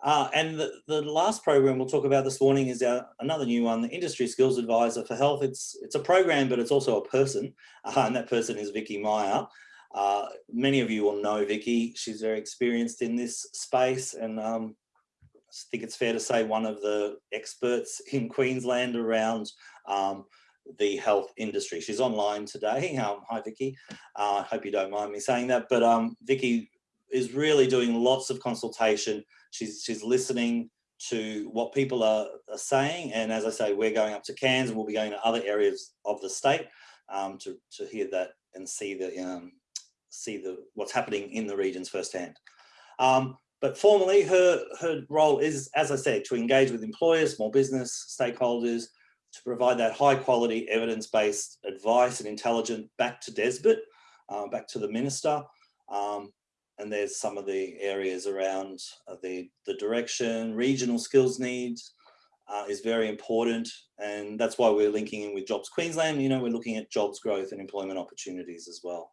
Uh, and the, the last program we'll talk about this morning is our, another new one, the Industry Skills Advisor for Health. It's, it's a program, but it's also a person, uh, and that person is Vicky Meyer. Uh, many of you will know Vicky. She's very experienced in this space, and um, I think it's fair to say one of the experts in Queensland around um, the health industry. She's online today. Um, hi, Vicky. I hope you don't mind me saying that, but um, Vicky is really doing lots of consultation She's, she's listening to what people are, are, saying. And as I say, we're going up to Cairns and we'll be going to other areas of the state um, to, to hear that and see the um, see the what's happening in the regions firsthand. Um, but formally, her, her role is, as I said, to engage with employers, small business, stakeholders, to provide that high quality evidence-based advice and intelligence back to DESBIT, uh, back to the minister. Um, and there's some of the areas around uh, the, the direction, regional skills needs uh, is very important. And that's why we're linking in with Jobs Queensland. You know, we're looking at jobs growth and employment opportunities as well.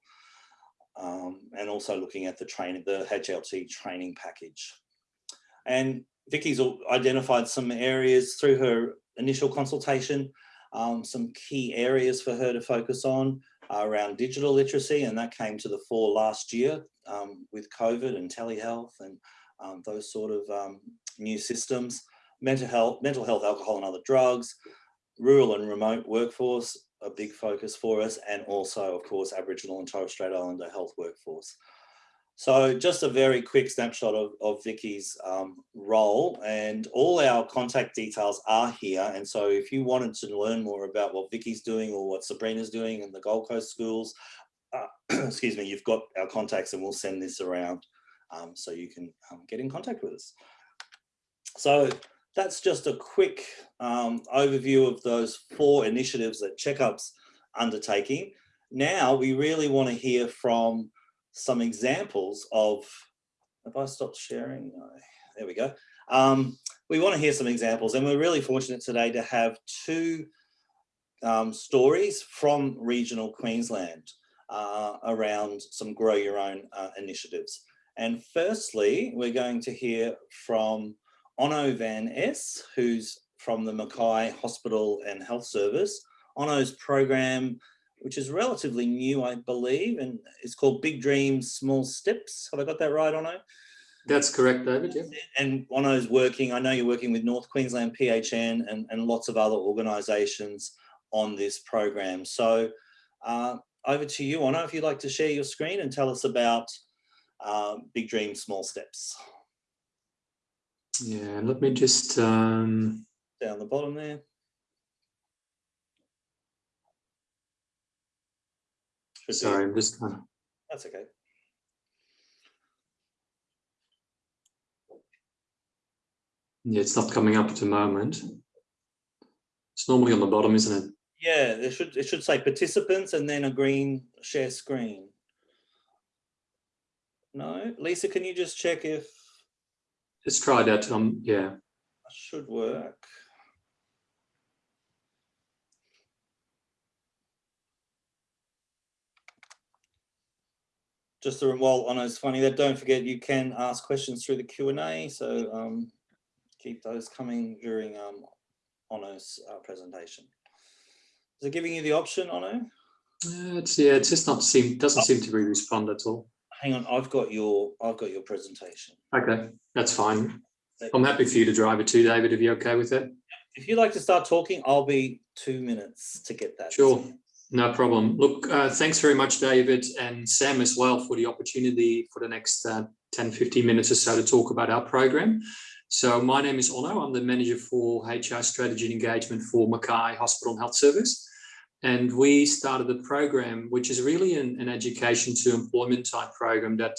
Um, and also looking at the training, the HLT training package. And Vicky's identified some areas through her initial consultation, um, some key areas for her to focus on uh, around digital literacy, and that came to the fore last year um, with COVID and telehealth and um, those sort of um, new systems. Mental health, mental health, alcohol and other drugs, rural and remote workforce, a big focus for us, and also, of course, Aboriginal and Torres Strait Islander health workforce. So just a very quick snapshot of, of Vicky's um, role and all our contact details are here. And so if you wanted to learn more about what Vicky's doing or what Sabrina's doing in the Gold Coast schools, uh, excuse me, you've got our contacts and we'll send this around um, so you can um, get in contact with us. So that's just a quick um, overview of those four initiatives that Checkup's undertaking. Now we really want to hear from some examples of, have I stopped sharing, no, there we go. Um, we want to hear some examples and we're really fortunate today to have two um, stories from regional Queensland uh, around some grow your own uh, initiatives. And firstly, we're going to hear from Onno van Es, who's from the Mackay Hospital and Health Service. Onno's program which is relatively new, I believe, and it's called Big Dreams, Small Steps. Have I got that right, Onno? That's correct, David, yeah. And Onno's working, I know you're working with North Queensland PHN and, and lots of other organisations on this program. So uh, over to you, Onno, if you'd like to share your screen and tell us about uh, Big Dreams, Small Steps. Yeah, let me just... Um... Down the bottom there. Sorry, I'm just kind of. That's okay. Yeah, it's not coming up at the moment. It's normally on the bottom, isn't it? Yeah, it should it should say participants and then a green share screen. No, Lisa, can you just check if? Let's try that. Um, yeah. Should work. just a while Onno's funny that don't forget you can ask questions through the Q&A so um, keep those coming during um, uh, presentation. Is it giving you the option Onno? Uh, it's yeah it's just not seem doesn't oh. seem to be respond at all. Hang on I've got your I've got your presentation. Okay that's fine. I'm happy for you to drive it too David if you're okay with it. If you'd like to start talking I'll be two minutes to get that. Sure. No problem. Look, uh, thanks very much, David and Sam as well for the opportunity for the next uh, 10, 15 minutes or so to talk about our program. So my name is Onno. I'm the manager for HR strategy and engagement for Mackay Hospital and Health Service. And we started the program, which is really an, an education to employment type program that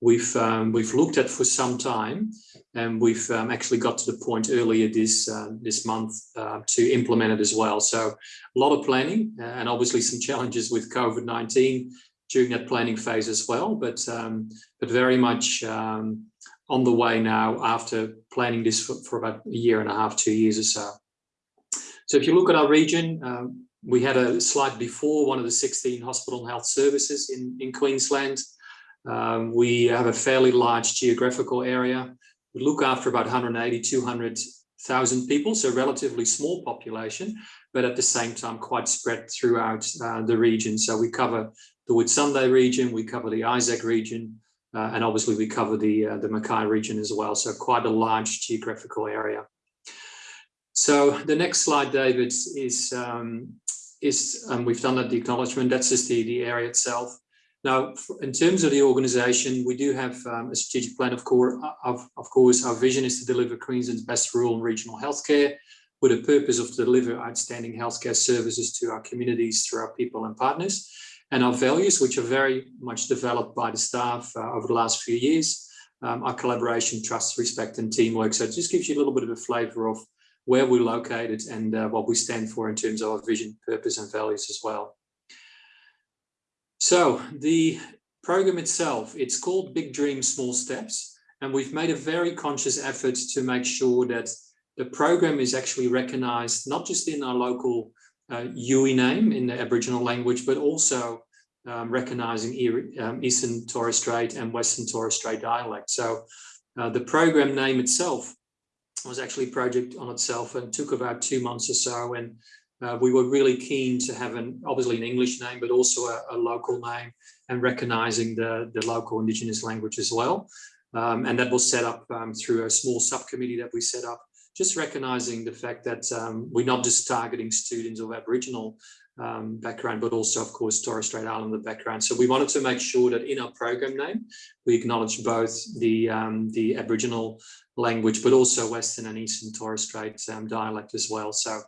we've um, we've looked at for some time, and we've um, actually got to the point earlier this uh, this month uh, to implement it as well. So a lot of planning uh, and obviously some challenges with COVID-19 during that planning phase as well, but um, but very much um, on the way now after planning this for, for, about a year and a half, two years or so. So if you look at our region, um, we had a slide before, one of the 16 hospital and health services in, in Queensland. Um, we have a fairly large geographical area. We look after about 180, 200,000 people, so relatively small population, but at the same time quite spread throughout uh, the region. So we cover the Whitsunday region, we cover the Isaac region, uh, and obviously we cover the, uh, the Mackay region as well. So quite a large geographical area. So the next slide, David, is, um, is um, we've done that the acknowledgement. That's just the, the area itself. Now, in terms of the organisation, we do have um, a strategic plan, of course, of, of course, our vision is to deliver Queensland's best rural and regional healthcare with a purpose of to deliver outstanding healthcare services to our communities through our people and partners. And our values, which are very much developed by the staff uh, over the last few years, um, our collaboration, trust, respect and teamwork. So it just gives you a little bit of a flavour of where we're located and uh, what we stand for in terms of our vision, purpose and values as well. So the program itself, it's called Big Dreams, Small Steps. And we've made a very conscious effort to make sure that the program is actually recognized, not just in our local uh, Yuwi name in the Aboriginal language, but also um, recognizing um, Eastern Torres Strait and Western Torres Strait dialect. So uh, the program name itself was actually a project on itself and took about two months or so. And uh, we were really keen to have an obviously an English name, but also a, a local name and recognizing the, the local Indigenous language as well. Um, and that was set up um, through a small subcommittee that we set up, just recognizing the fact that um, we're not just targeting students of Aboriginal um, background, but also, of course, Torres Strait Islander background. So we wanted to make sure that in our program name, we acknowledge both the, um, the Aboriginal language, but also Western and Eastern Torres Strait um, dialect as well. So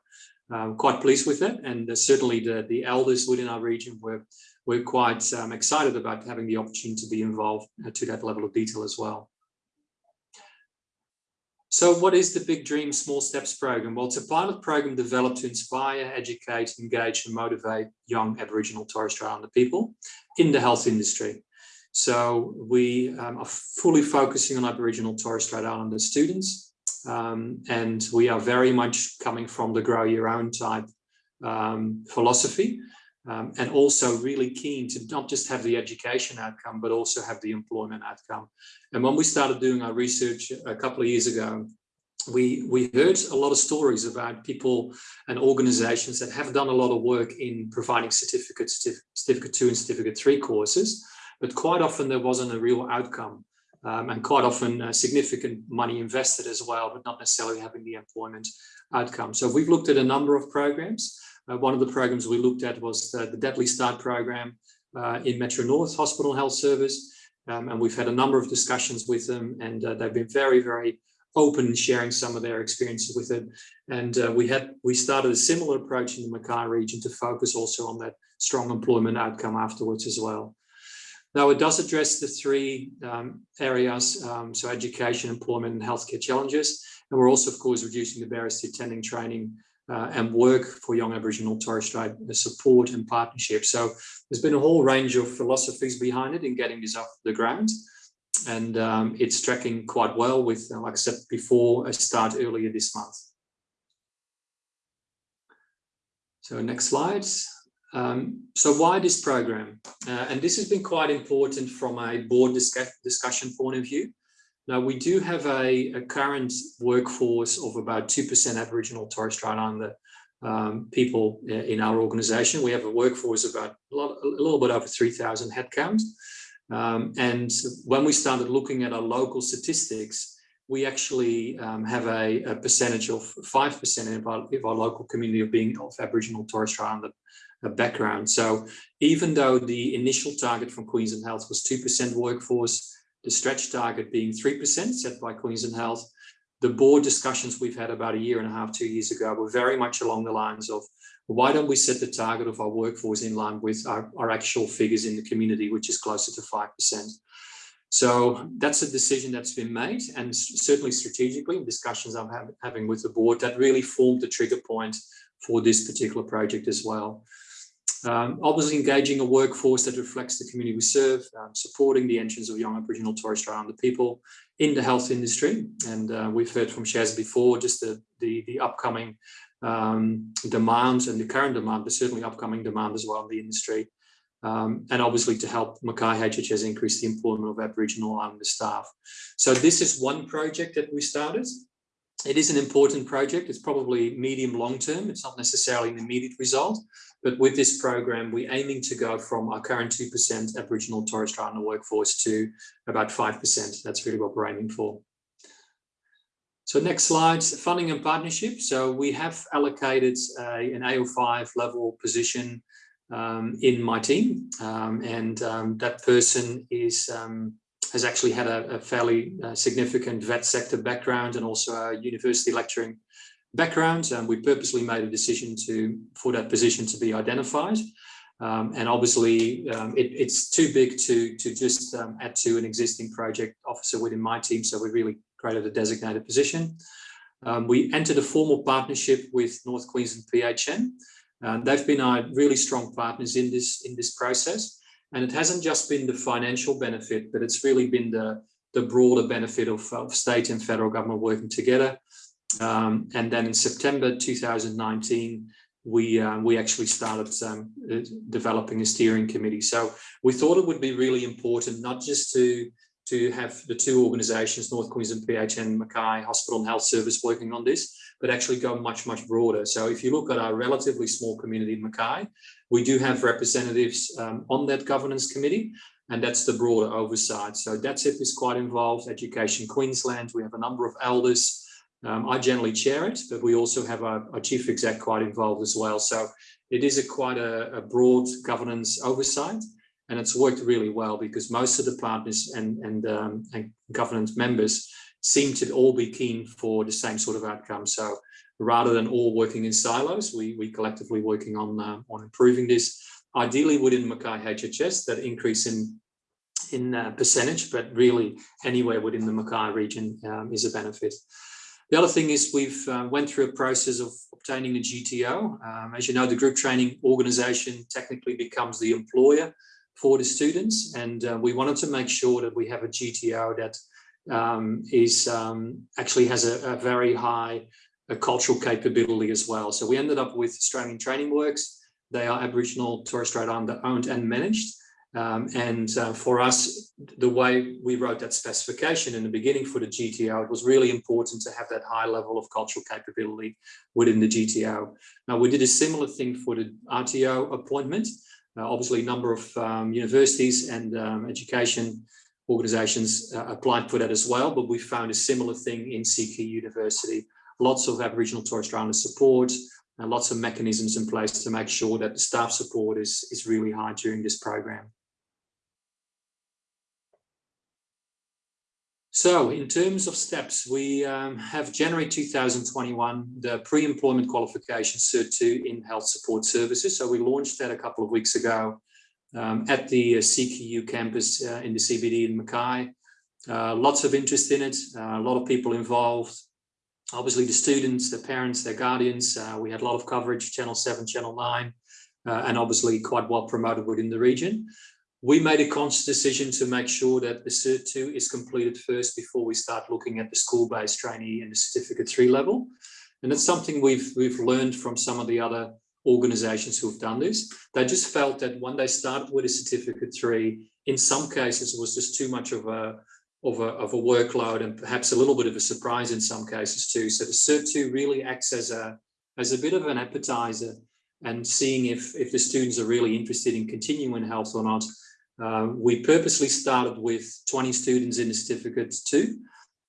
I'm quite pleased with it. And uh, certainly the, the elders within our region were, were quite um, excited about having the opportunity to be involved uh, to that level of detail as well. So what is the Big Dream Small Steps program? Well, it's a pilot program developed to inspire, educate, engage and motivate young Aboriginal Torres Strait Islander people in the health industry. So we um, are fully focusing on Aboriginal Torres Strait Islander students um, and we are very much coming from the grow your own type um, philosophy um, and also really keen to not just have the education outcome, but also have the employment outcome. And when we started doing our research a couple of years ago, we, we heard a lot of stories about people and organizations that have done a lot of work in providing certificate, certificate two and certificate three courses, but quite often there wasn't a real outcome. Um, and quite often uh, significant money invested as well, but not necessarily having the employment outcome. So we've looked at a number of programs one of the programs we looked at was the, the Deadly Start program uh, in Metro North Hospital Health Service. Um, and we've had a number of discussions with them and uh, they've been very, very open in sharing some of their experiences with it. And uh, we had we started a similar approach in the Mackay region to focus also on that strong employment outcome afterwards as well. Now it does address the three um, areas, um, so education, employment and healthcare challenges. And we're also, of course, reducing the barriers to attending training uh, and work for young Aboriginal Torres Strait support and partnership. So there's been a whole range of philosophies behind it in getting this off the ground. And um, it's tracking quite well with, uh, like I said before, a start earlier this month. So next slides. Um, so why this program? Uh, and this has been quite important from a board discuss discussion point of view. Now, we do have a, a current workforce of about 2% Aboriginal Torres Strait Islander um, people in our organization. We have a workforce of about a, lot, a little bit over 3,000 headcount. Um, and when we started looking at our local statistics, we actually um, have a, a, percentage of 5% of our, of our, local community of being of Aboriginal Torres Strait Islander uh, background. So even though the initial target from Queensland Health was 2% workforce, the stretch target being 3% set by Queensland Health. The board discussions we've had about a year and a half, two years ago were very much along the lines of why don't we set the target of our workforce in line with our, our actual figures in the community, which is closer to 5%. So that's a decision that's been made and certainly strategically discussions I'm having with the board that really formed the trigger point for this particular project as well. Um, obviously engaging a workforce that reflects the community we serve, um, supporting the entrance of young Aboriginal Torres Strait Islander people in the health industry. And uh, we've heard from Shaz before, just the, the, the upcoming um, demands and the current demand, but certainly upcoming demand as well in the industry. Um, and obviously to help Mackay HHS increase the employment of Aboriginal Islander staff. So this is one project that we started. It is an important project. It's probably medium long term. It's not necessarily an immediate result, but with this program, we're aiming to go from our current 2% Aboriginal Torres Strait Islander workforce to about 5%. That's really what we're aiming for. So next slide, funding and partnership. So we have allocated a, an AO5 level position um, in my team, um, and um, that person is um, has actually had a, a fairly uh, significant vet sector background and also a university lecturing background and we purposely made a decision to for that position to be identified Um, and obviously, um, it, it's too big to, to just um, add to an existing project officer within my team. So we really created a designated position. Um, we entered a formal partnership with North Queensland PHN. Uh, they've been our really strong partners in this, in this process. And it hasn't just been the financial benefit, but it's really been the, the broader benefit of, of state and federal government working together. Um, and then in September 2019, we uh, we actually started um, uh, developing a steering committee. So we thought it would be really important not just to to have the two organisations, North Queensland PHN Mackay Hospital and Health Service working on this, but actually go much, much broader. So if you look at our relatively small community in Mackay, we do have representatives um, on that governance committee, and that's the broader oversight. So DATSIP is quite involved, Education Queensland, we have a number of elders, um, I generally chair it, but we also have our, our, chief exec quite involved as well. So it is a quite a, a, broad governance oversight, and it's worked really well because most of the partners and and, um, and governance members seem to all be keen for the same sort of outcome. So rather than all working in silos, we we collectively working on uh, on improving this. Ideally within Mackay HHS, that increase in in uh, percentage, but really anywhere within the Mackay region um, is a benefit. The other thing is we've uh, went through a process of obtaining a GTO. Um, as you know, the group training organization technically becomes the employer for the students. And uh, we wanted to make sure that we have a GTO that um, is um, actually has a, a very high a cultural capability as well. So we ended up with Australian Training Works. They are Aboriginal Torres Strait Islander owned and managed. Um, and uh, for us, the way we wrote that specification in the beginning for the GTO, it was really important to have that high level of cultural capability within the GTO. Now, we did a similar thing for the RTO appointment. Uh, obviously, a number of um, universities and um, education organizations uh, applied for that as well, but we found a similar thing in CQ University. Lots of Aboriginal Torres Strait Islander support, and lots of mechanisms in place to make sure that the staff support is, is really high during this program. So in terms of steps, we um, have January 2021, the pre-employment qualification Cert 2 in health support services. So we launched that a couple of weeks ago um, at the uh, CQU campus uh, in the CBD in Mackay. Uh, lots of interest in it, uh, a lot of people involved. Obviously the students, their parents, their guardians. Uh, we had a lot of coverage, Channel 7, Channel 9, uh, and obviously quite well promoted within the region we made a conscious decision to make sure that the Cert 2 is completed first before we start looking at the school-based trainee and the Certificate 3 level. And it's something we've, we've learned from some of the other organizations who've done this. They just felt that when they started with a Certificate 3, in some cases it was just too much of a, of a, of a workload and perhaps a little bit of a surprise in some cases too. So the Cert 2 really acts as a, as a bit of an appetizer and seeing if, if the students are really interested in continuing health or not uh, we purposely started with 20 students in the certificate two,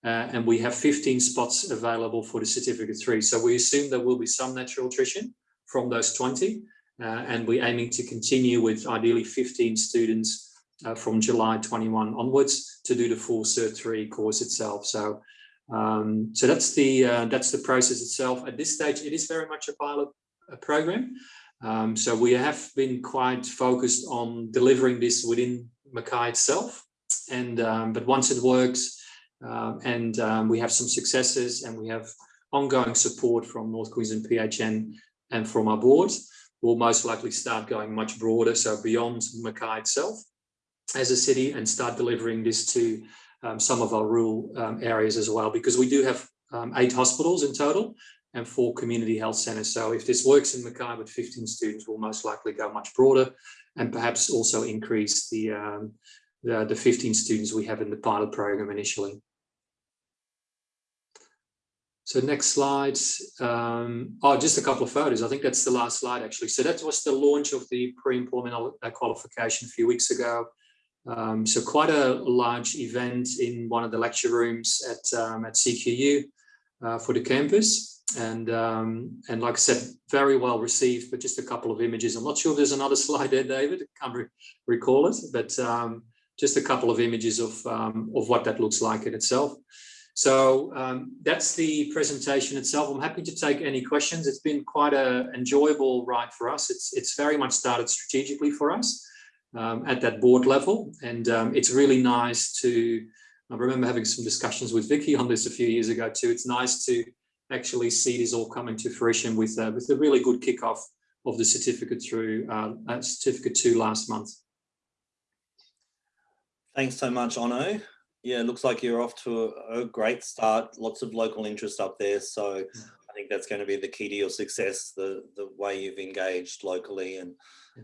uh, and we have 15 spots available for the certificate three. So we assume there will be some natural attrition from those 20, uh, and we're aiming to continue with ideally 15 students uh, from July 21 onwards to do the full Cert 3 course itself. So, um, so that's the uh, that's the process itself. At this stage, it is very much a pilot program. Um, so we have been quite focused on delivering this within Mackay itself. And um, but once it works um, and um, we have some successes and we have ongoing support from North Queensland PHN and from our board, we'll most likely start going much broader, so beyond Mackay itself as a city and start delivering this to um, some of our rural areas as well, because we do have eight hospitals in total and four community health centres. So if this works in Mackay with 15 students, we'll most likely go much broader and perhaps also increase the, um, the, the 15 students we have in the pilot program initially. So next slide. Um, oh, just a couple of photos. I think that's the last slide actually. So that was the launch of the pre-employment qualification a few weeks ago. Um, so quite a large event in one of the lecture rooms at, um, at CQU uh, for the campus and um, and like I said, very well received. But just a couple of images. I'm not sure there's another slide there, David. I can't re recall it, but um, just a couple of images of um, of what that looks like in itself. So um, that's the presentation itself. I'm happy to take any questions. It's been quite an enjoyable ride for us. It's, it's very much started strategically for us um, at that board level. And um, it's really nice to, I remember having some discussions with Vicky on this a few years ago too. It's nice to actually see this all coming to fruition with, uh, with a really good kickoff of the certificate through uh, certificate two last month. Thanks so much, Onno. Yeah, looks like you're off to a, a, great start. Lots of local interest up there. So I think that's going to be the key to your success, the, the way you've engaged locally. And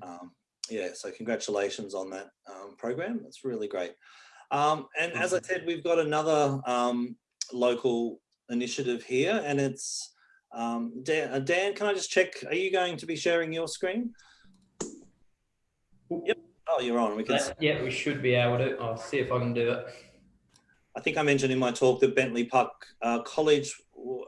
um, yeah, so congratulations on that um, program. That's really great. Um, and as I said, we've got another um, local initiative here and it's um, Dan, uh, Dan, can I just check, are you going to be sharing your screen? Yep. Oh, you're on. We can. Uh, yeah, we should be able to. I'll see if I can do it. I think I mentioned in my talk that Bentley Park uh, College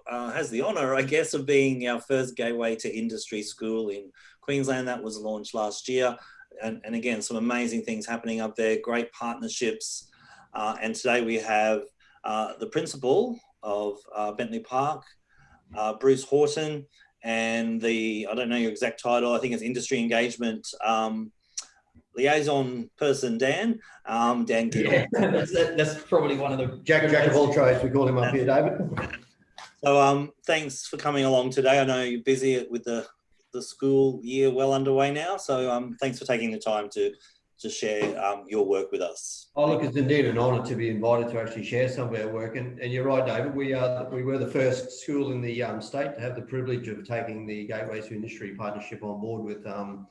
uh, has the honour, I guess, of being our first gateway to industry school in Queensland. That was launched last year. And, and again, some amazing things happening up there, great partnerships. Uh, and today we have uh, the principal of uh, Bentley Park, uh, Bruce Horton, and the, I don't know your exact title, I think it's industry engagement um, liaison person, Dan, um, Dan Yeah, that's, that's, probably one of the... Jack, Jack of all trades, we call him up here, David. So um, thanks for coming along today. I know you're busy with the, the school year well underway now, so um, thanks for taking the time to to share um, your work with us. Oh, look, it's indeed an honour to be invited to actually share some of our work. And, and you're right, David, we are we were the first school in the um, state to have the privilege of taking the Gateways to Industry partnership on board with um,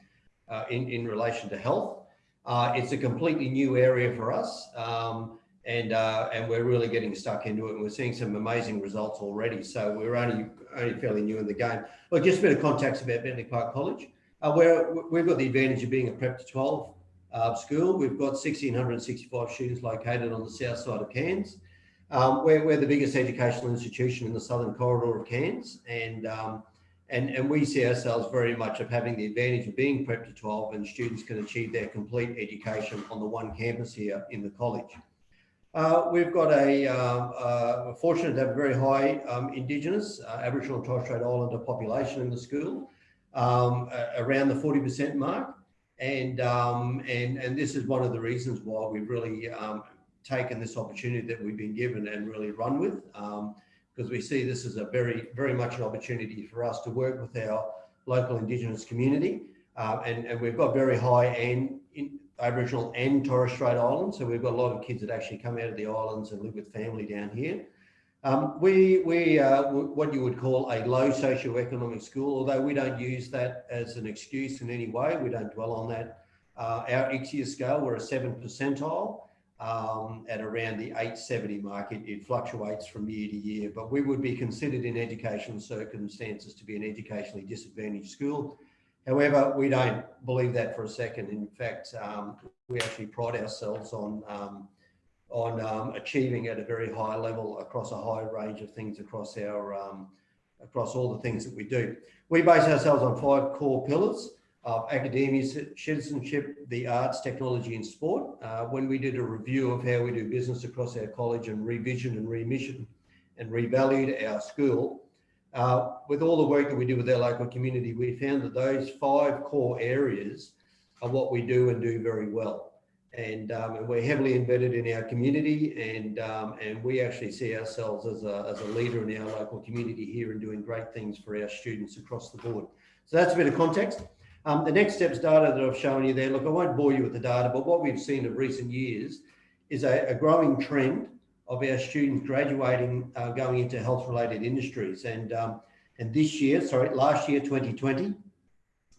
uh, in, in relation to health. Uh, it's a completely new area for us. Um, and uh, and we're really getting stuck into it and we're seeing some amazing results already. So we're only only fairly new in the game. Look, just a bit of context about Bentley Park College. Uh, where we've got the advantage of being a prep to 12 uh, school. We've got 1,665 students located on the south side of Cairns. Um, we're, we're the biggest educational institution in the southern corridor of Cairns and, um, and, and we see ourselves very much of having the advantage of being prep to 12 and students can achieve their complete education on the one campus here in the college. Uh, we've got a um, uh, fortunate to have a very high um, Indigenous, uh, Aboriginal and Torres Strait Islander population in the school, um, around the 40% mark. And, um, and, and this is one of the reasons why we've really um, taken this opportunity that we've been given and really run with, because um, we see this as a very, very much an opportunity for us to work with our local Indigenous community. Uh, and, and we've got very high and in, Aboriginal and Torres Strait Islands. So we've got a lot of kids that actually come out of the islands and live with family down here. Um, we we uh, what you would call a low socioeconomic school, although we don't use that as an excuse in any way. We don't dwell on that. Uh, our ICSEA scale, we're a seven percentile um, at around the 870 mark. It, it, fluctuates from year to year, but we would be considered in educational circumstances to be an educationally disadvantaged school. However, we don't believe that for a second. In fact, um, we actually pride ourselves on um, on um, achieving at a very high level across a high range of things across our um, across all the things that we do. We base ourselves on five core pillars of academia, citizenship, the arts, technology and sport. Uh, when we did a review of how we do business across our college and revision and remission and revalued our school, uh, with all the work that we do with our local community, we found that those five core areas are what we do and do very well and, um, and we're heavily embedded in our community and um, and we actually see ourselves as a, as a leader in our local community here and doing great things for our students across the board. So that's a bit of context. Um, the next steps data that I've shown you there, look, I won't bore you with the data, but what we've seen of recent years is a, a growing trend of our students graduating, uh, going into health related industries. And, um, and this year, sorry, last year, 2020,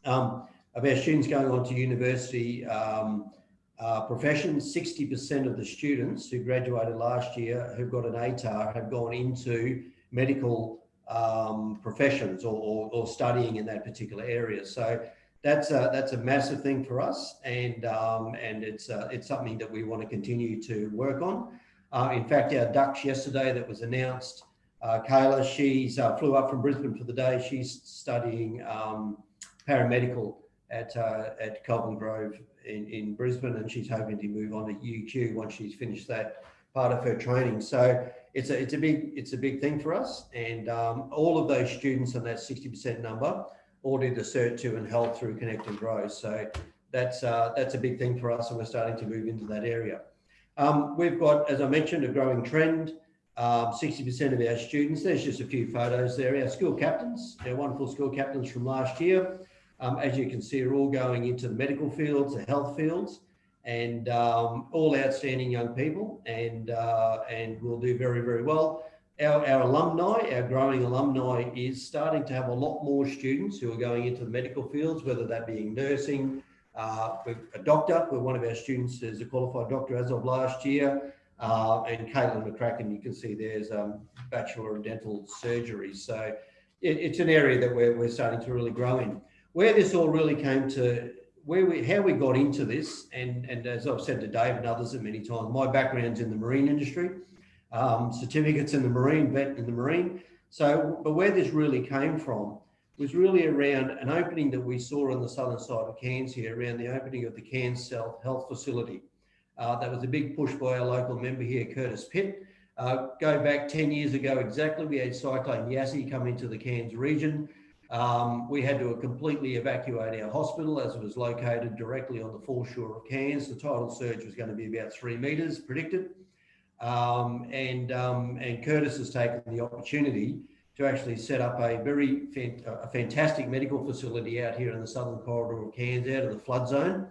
um, of our students going on to university, um, uh, professions, 60% of the students who graduated last year who got an ATAR have gone into medical um, professions or, or, or, studying in that particular area. So that's a, that's a massive thing for us, and um, and it's uh, it's something that we want to continue to work on. Uh, in fact, our Dux yesterday that was announced, uh, Kayla, she's uh, flew up from Brisbane for the day. She's studying um, paramedical at uh, at Kelvin Grove in, in Brisbane, and she's hoping to move on to UQ once she's finished that part of her training. So it's a, it's a big, it's a big thing for us. And um, all of those students on that 60% number all did the Cert 2 and health through Connect and Grow. So that's, uh, that's a big thing for us and we're starting to move into that area. Um, we've got, as I mentioned, a growing trend. Um, 60% of our students, there's just a few photos there, our school captains, our wonderful school captains from last year. Um, as you can see, are all going into the medical fields, the health fields, and um, all outstanding young people, and uh, and will do very, very well. Our, our alumni, our growing alumni, is starting to have a lot more students who are going into the medical fields, whether that being nursing, uh, a doctor, where one of our students is a qualified doctor as of last year, uh, and Caitlin McCracken, you can see there's um, Bachelor of Dental Surgery. So it, it's an area that we're, we're starting to really grow in. Where this all really came to, where we, how we got into this, and, and as I've said to Dave and others many times, my background's in the marine industry, um, certificates in the marine, vet in the marine. So, but where this really came from was really around an opening that we saw on the southern side of Cairns here, around the opening of the Cairns South Health Facility. Uh, that was a big push by our local member here, Curtis Pitt. Uh, go back 10 years ago exactly, we had Cyclone Yasi come into the Cairns region. Um, we had to completely evacuate our hospital as it was located directly on the foreshore of Cairns. The tidal surge was going to be about three metres predicted. Um, and, um, and Curtis has taken the opportunity to actually set up a very a fantastic medical facility out here in the southern corridor of Cairns, out of the flood zone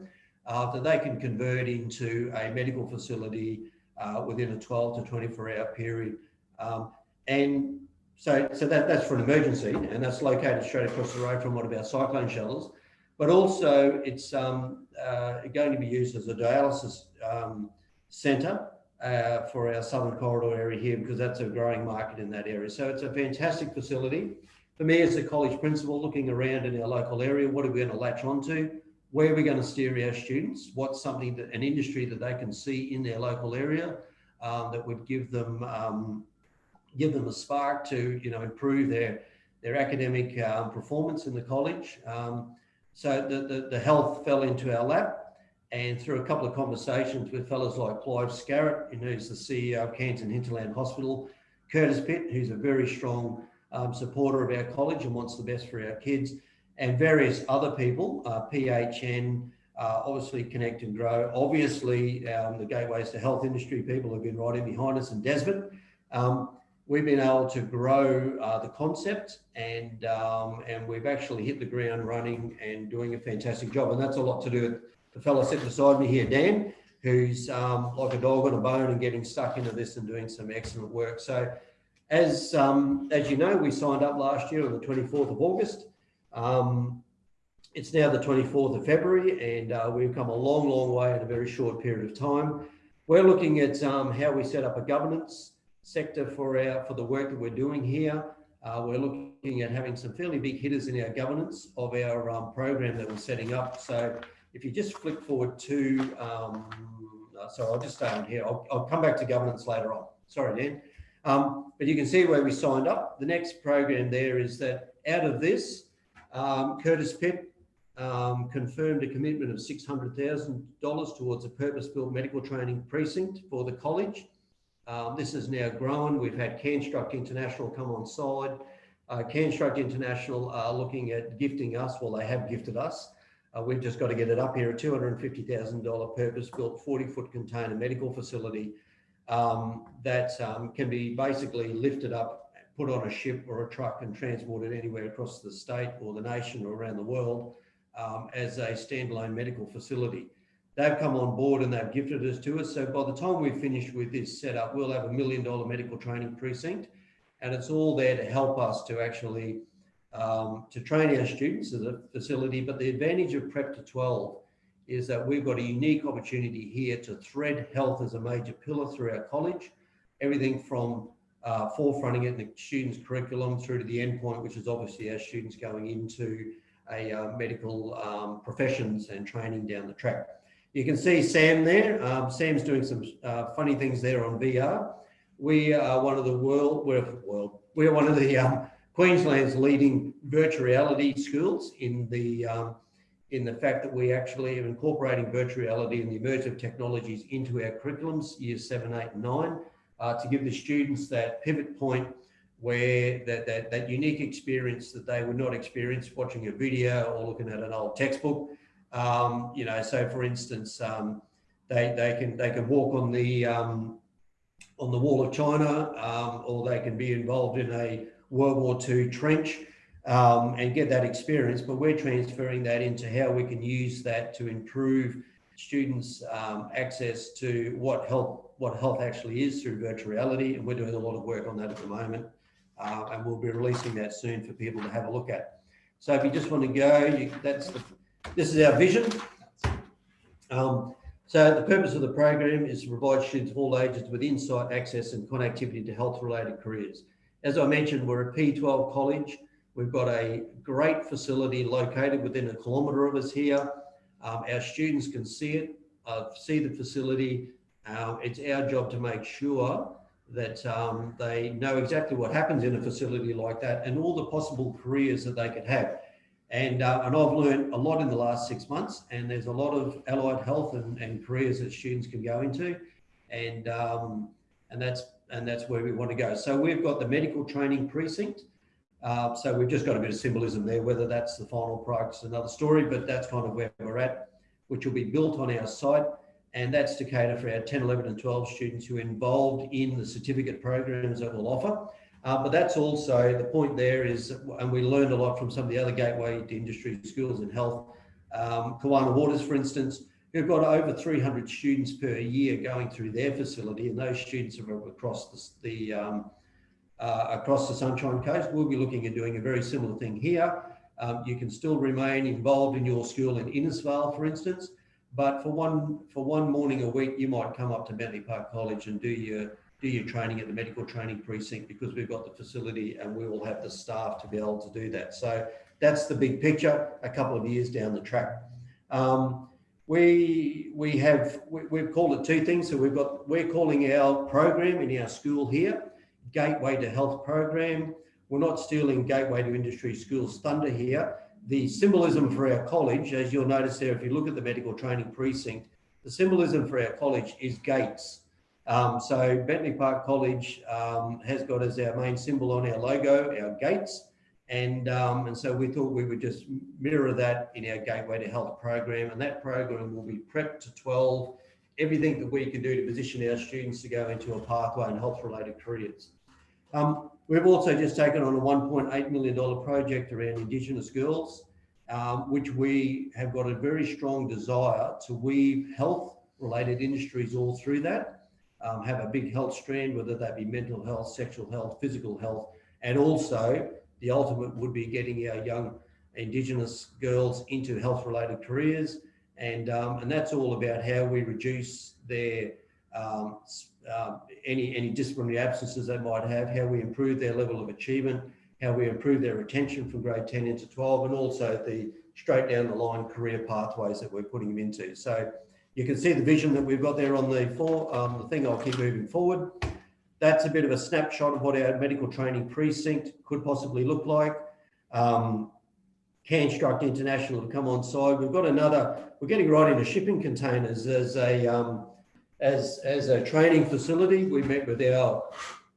uh, that they can convert into a medical facility uh, within a 12 to 24 hour period. Um, and so, so that, that's for an emergency and that's located straight across the road from one of our cyclone shelters. But also it's um, uh, going to be used as a dialysis um, centre uh, for our southern corridor area here because that's a growing market in that area. So it's a fantastic facility. For me as a college principal looking around in our local area, what are we going to latch onto? where are we're going to steer our students, what's something that an industry that they can see in their local area um, that would give them um, give them a spark to you know improve their their academic um, performance in the college. Um, so the, the, the health fell into our lap, and through a couple of conversations with fellows like Clive Skarott, who's the CEO of and Hinterland Hospital, Curtis Pitt, who's a very strong um, supporter of our college and wants the best for our kids and various other people, uh, PHN, uh, obviously Connect and Grow. Obviously, um, the Gateways to Health industry people have been right in behind us and Desmond. Um, we've been able to grow uh, the concept and, um, and we've actually hit the ground running and doing a fantastic job. And that's a lot to do with the fellow sitting beside me here, Dan, who's um, like a dog on a bone and getting stuck into this and doing some excellent work. So as, um, as you know, we signed up last year on the 24th of August. Um, it's now the 24th of February and uh, we've come a long, long way in a very short period of time. We're looking at um, how we set up a governance sector for our for the work that we're doing here. Uh, we're looking at having some fairly big hitters in our governance of our um, program that we're setting up. So if you just flick forward to, um, uh, sorry, I'll just stay on here. I'll, I'll, come back to governance later on. Sorry, Dan. Um, but you can see where we signed up. The next program there is that out of this, um, Curtis Pitt um, confirmed a commitment of $600,000 towards a purpose-built medical training precinct for the college. Um, this has now grown. We've had CanStruct International come on side. Uh, CanStruct International are looking at gifting us, well, they have gifted us. Uh, we've just got to get it up here, a $250,000 purpose-built 40-foot container medical facility um, that um, can be basically lifted up put on a ship or a truck and transported anywhere across the state or the nation or around the world um, as a standalone medical facility. They've come on board and they've gifted us to us. So by the time we've finished with this setup, we'll have a million dollar medical training precinct and it's all there to help us to actually um, to train our students at the facility. But the advantage of Prep to 12 is that we've got a unique opportunity here to thread health as a major pillar through our college. Everything from uh, forefronting it in the students' curriculum through to the endpoint, which is obviously our students going into a uh, medical um, professions and training down the track. You can see Sam there. Um, Sam's doing some uh, funny things there on VR. We are one of the world, we're, we're one of the um, Queensland's leading virtual reality schools in the um, in the fact that we actually are incorporating virtual reality and the immersive technologies into our curriculums, years seven, eight, and nine, uh, to give the students that pivot point where that, that, that unique experience that they would not experience watching a video or looking at an old textbook. Um, you know, so for instance, um, they, they can they can walk on the um, on the wall of China, um, or they can be involved in a World War II trench um, and get that experience. But we're transferring that into how we can use that to improve students' um, access to what health what health actually is through virtual reality, and we're doing a lot of work on that at the moment, uh, and we'll be releasing that soon for people to have a look at. So if you just want to go, you, that's the, this is our vision. Um, so the purpose of the program is to provide students of all ages with insight, access and connectivity to health-related careers. As I mentioned, we're a P12 college. We've got a great facility located within a kilometre of us here. Um, our students can see it, uh, see the facility. Um, it's our job to make sure that um, they know exactly what happens in a facility like that and all the possible careers that they could have. And, uh, and I've learned a lot in the last six months and there's a lot of allied health and, and careers that students can go into. And, um, and that's, and that's where we want to go. So we've got the medical training precinct. Uh, so we've just got a bit of symbolism there, whether that's the final product's another story, but that's kind of where we're at, which will be built on our site. And that's to cater for our 10, 11 and 12 students who are involved in the certificate programs that we'll offer. Uh, but that's also the point there is, and we learned a lot from some of the other gateway to industry schools in health. Um, Kawana Waters, for instance, who've got over 300 students per year going through their facility, and those students are across the, the um, uh, across the Sunshine Coast. We'll be looking at doing a very similar thing here. Um, you can still remain involved in your school in Innisfail, for instance, but for one for one morning a week, you might come up to Bentley Park College and do your do your training at the medical training precinct because we've got the facility and we will have the staff to be able to do that. So that's the big picture. A couple of years down the track. Um, we we have we, have called it two things. So we've got we're calling our program in our school here Gateway to Health program. We're not stealing Gateway to Industry Schools thunder here. The symbolism for our college, as you'll notice there, if you look at the medical training precinct, the symbolism for our college is gates. Um, so Bentley Park College um, has got as our main symbol on our logo, our gates. And, um, and so we thought we would just mirror that in our Gateway to Health program. And that program will be prepped to 12, everything that we can do to position our students to go into a pathway in health related careers. Um, we've also just taken on a $1.8 million project around Indigenous girls, um, which we have got a very strong desire to weave health related industries all through that, um, have a big health strand, whether that be mental health, sexual health, physical health, and also the ultimate would be getting our young Indigenous girls into health related careers. And, um, and that's all about how we reduce their um, uh, any, any disciplinary absences they might have, how we improve their level of achievement, how we improve their retention from grade 10 into 12, and also the straight down the line career pathways that we're putting them into. So you can see the vision that we've got there on the four, um, the thing I'll keep moving forward. That's a bit of a snapshot of what our medical training precinct could possibly look like. Um, International to come on side. We've got another, we're getting right into shipping containers as a, um, as, as a training facility. We met with our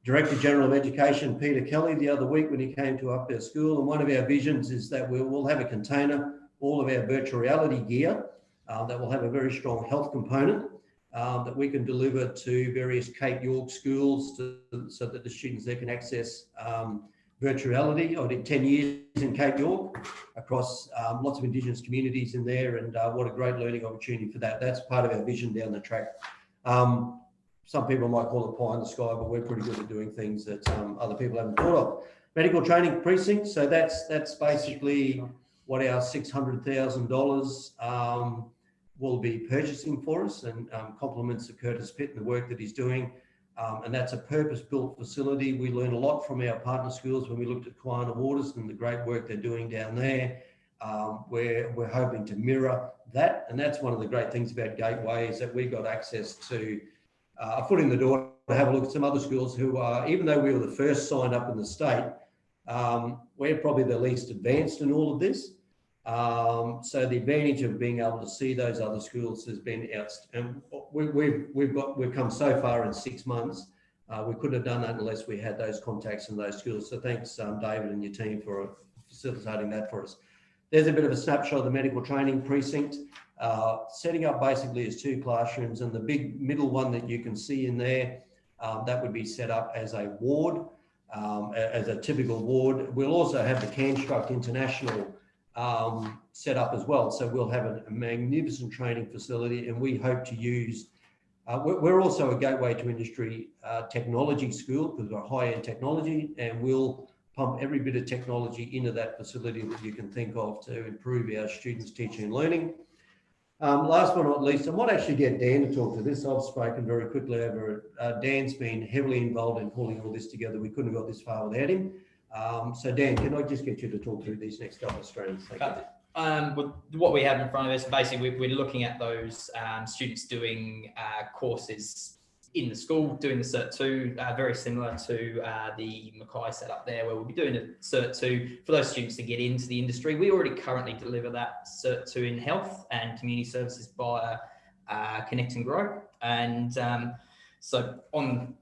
Director General of Education, Peter Kelly, the other week when he came to up our school. And one of our visions is that we will have a container, all of our virtual reality gear uh, that will have a very strong health component uh, that we can deliver to various Cape York schools to, so that the students there can access um, virtuality. I did 10 years in Cape York across um, lots of Indigenous communities in there and uh, what a great learning opportunity for that. That's part of our vision down the track. Um, some people might call it pie in the sky, but we're pretty good at doing things that um, other people haven't thought of. Medical training precinct. So that's that's basically what our $600,000 will be purchasing for us, and um, compliments to Curtis Pitt and the work that he's doing. Um, and that's a purpose-built facility. We learn a lot from our partner schools when we looked at Kawana Waters and the great work they're doing down there. Um, we're, we're hoping to mirror that. And that's one of the great things about Gateway is that we got access to uh, a foot in the door to have a look at some other schools who are, even though we were the first signed up in the state, um, we're probably the least advanced in all of this. Um, so the advantage of being able to see those other schools has been outstanding. We, we've, we've got, we've come so far in six months. Uh, we couldn't have done that unless we had those contacts in those schools. So thanks, um, David and your team for facilitating that for us. There's a bit of a snapshot of the medical training precinct. Uh, setting up basically is two classrooms and the big middle one that you can see in there, um, that would be set up as a ward, um, as a typical ward. We'll also have the Canstruct International um, set up as well. So we'll have a, a magnificent training facility and we hope to use, uh, we're, also a gateway to industry uh, technology school because we're high-end technology and we'll pump every bit of technology into that facility that you can think of to improve our students' teaching and learning. Um, last but not least, I might actually get Dan to talk to this. I've spoken very quickly over it. Uh, Dan's been heavily involved in pulling all this together. We couldn't have got this far without him. Um, so Dan, can I just get you to talk through these next couple of strands? Thank. Um, what we have in front of us, basically, we're, we're looking at those um, students doing uh, courses in the school, doing the Cert 2, uh, very similar to uh, the Mackay setup there, where we'll be doing a Cert 2 for those students to get into the industry. We already currently deliver that Cert 2 in health and community services via uh, Connect and Grow. And um, so on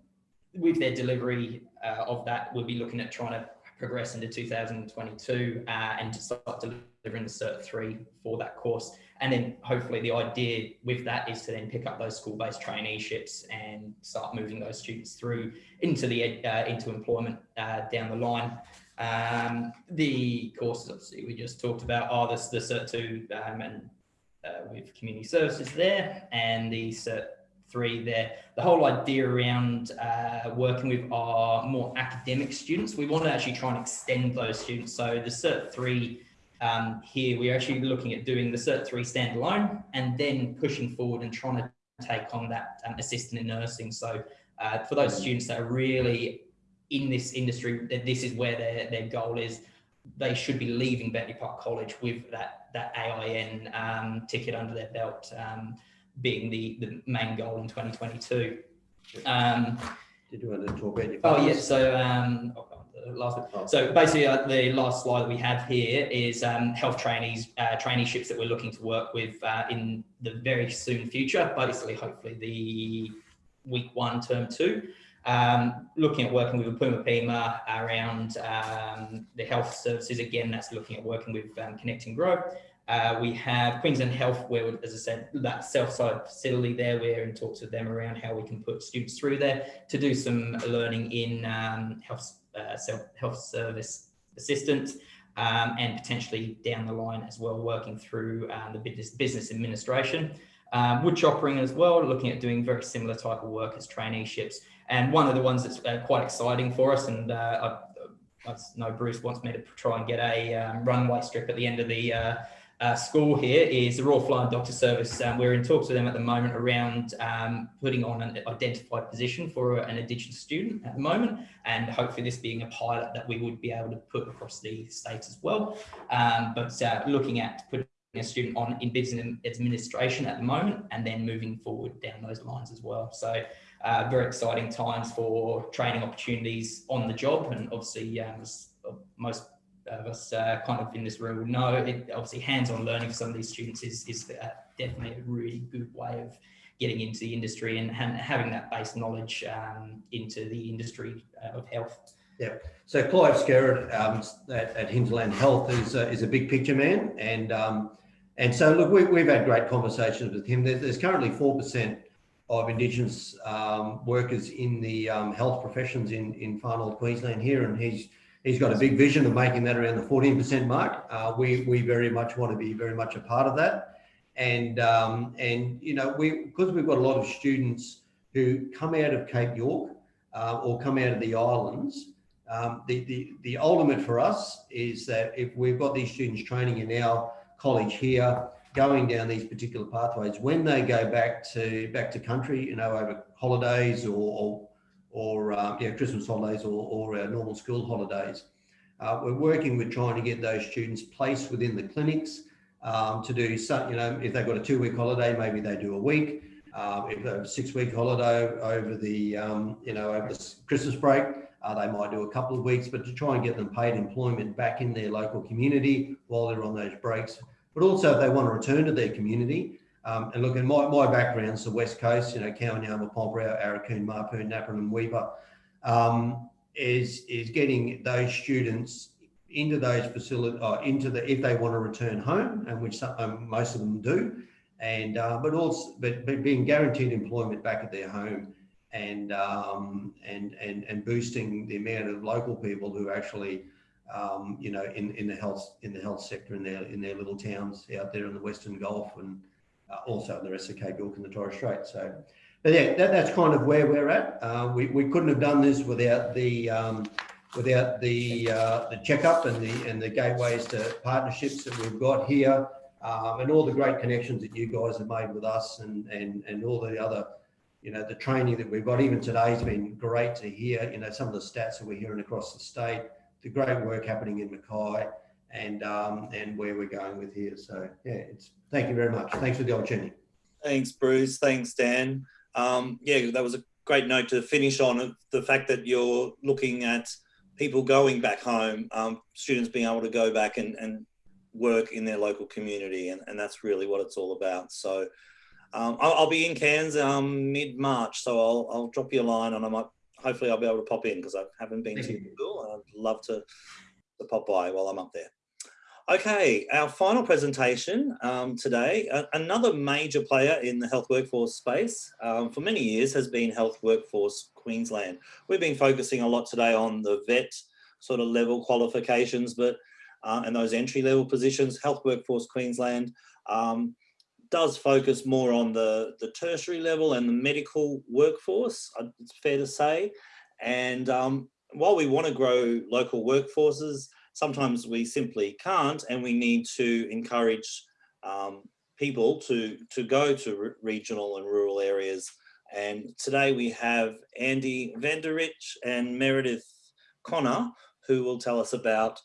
with their delivery uh, of that, we'll be looking at trying to progress into 2022 uh, and to start delivering the Cert 3 for that course. And then hopefully the idea with that is to then pick up those school-based traineeships and start moving those students through into the uh, into employment uh, down the line. Um, the courses obviously we just talked about are the, the Cert 2 um, and uh, with community services there and the Cert 3 there. The whole idea around uh, working with our more academic students, we want to actually try and extend those students. So the Cert 3 um, here, we're actually looking at doing the Cert 3 standalone and then pushing forward and trying to take on that um, assistant in nursing. So uh, for those students that are really in this industry, that this is where their, their goal is, they should be leaving Bentley Park College with that, that AIN um, ticket under their belt um, being the, the main goal in 2022. Um, Did you want to talk about your? Oh, yeah. So, um, the last Oh. so basically, uh, the last slide that we have here is um, health trainees, uh, traineeships that we're looking to work with uh, in the very soon future. Basically, hopefully the week one, term two. Um, looking at working with Puma Pima around um, the health services. Again, that's looking at working with um, Connect and Grow. Uh, we have Queensland Health, where, as I said, that self-side facility there. We're in talks with them around how we can put students through there to do some learning in um, health, uh, self, health service assistance, um, and potentially down the line as well, working through um, the business, business administration. Um, Wuchopperen as well, looking at doing very similar type of work as traineeships. And one of the ones that's uh, quite exciting for us, and uh, I, I know Bruce wants me to try and get a um, runway strip at the end of the uh, uh, school here is the Royal Flying Doctor Service. Um, we're in talks with them at the moment around um, putting on an identified position for an Indigenous student at the moment, and hopefully this being a pilot that we would be able to put across the states as well. Um, but uh, looking at putting a student on in business administration at the moment, and then moving forward down those lines as well. So. Uh, very exciting times for training opportunities on the job, and obviously, um, most of us uh, kind of in this room will know, it, obviously hands-on learning for some of these students is, is uh, definitely a really good way of getting into the industry and ha having that base knowledge um, into the industry uh, of health. Yep so Clive Skarott um, at, at Hinterland Health is, uh, is a big picture man. And, um, and so look, we, we've had great conversations with him. There's, there's currently 4% of Indigenous um, workers in the um, health professions in, in far north Queensland here. And he's, he's got a big vision of making that around the 14% mark. Uh, we, we very much want to be very much a part of that. And, um, and you know, we, because we've got a lot of students who come out of Cape York uh, or come out of the islands, um, the, the, the ultimate for us is that if we've got these students training in our college here, going down these particular pathways, when they go back to back to country, you know, over holidays or, or or yeah, Christmas holidays or, or our normal school holidays. Uh, we're working with trying to get those students placed within the clinics um, to do some, you know, if they've got a two week holiday, maybe they do a week. Um, if a six week holiday over the, um, you know, over the Christmas break, Uh, they might do a couple of weeks, but to try and get them paid employment back in their local community while they're on those breaks. But also if they want to return to their community, um, and look, in my, my background's the West Coast, you know, Kowanyama, Pormpuraaw, Aurukun, Mapoon, Napranum and Weipa, um, is, is getting those students into those facilities, uh, into the, if they want to return home, and which some, um, most of them do, and, uh, but also, but, but being guaranteed employment back at their home and, um, and, and, and boosting the amount of local people who actually, um, you know, in, in the health, in the health sector in their, in their little towns out there in the Western Gulf and, also in the rest of Cape York and the Torres Strait. So, but yeah, that, that's kind of where we're at. Uh, we, we couldn't have done this without the um, without the uh, the checkup and the and the gateways to partnerships that we've got here, um, and all the great connections that you guys have made with us, and and and all the other. You know, the training that we've got, even today has been great to hear, you know, some of the stats that we're hearing across the state, the great work happening in Mackay and um, and where we're going with here. So yeah, it's thank you very much. Thanks for the opportunity. Thanks, Bruce. Thanks, Dan. Um, yeah, that was a great note to finish on the fact that you're looking at people going back home, um, students being able to go back and, and work in their local community. And, and that's really what it's all about. So um, I'll, I'll, be in Cairns um, mid-March. So I'll, I'll drop you a line and I might, hopefully I'll be able to pop in because I haven't been Thank to you. school. I'd love to, to pop by while I'm up there. Okay, our final presentation um, today, another major player in the health workforce space um, for many years has been Health Workforce Queensland. We've been focusing a lot today on the vet sort of level qualifications, but uh, and those entry level positions, Health Workforce Queensland um, does focus more on the, the tertiary level and the medical workforce, uh, it's fair to say. And um, while we want to grow local workforces, sometimes we simply can't and we need to encourage um, people to, to go to regional and rural areas. And today we have Andy Vanderich and Meredith Connor, who will tell us about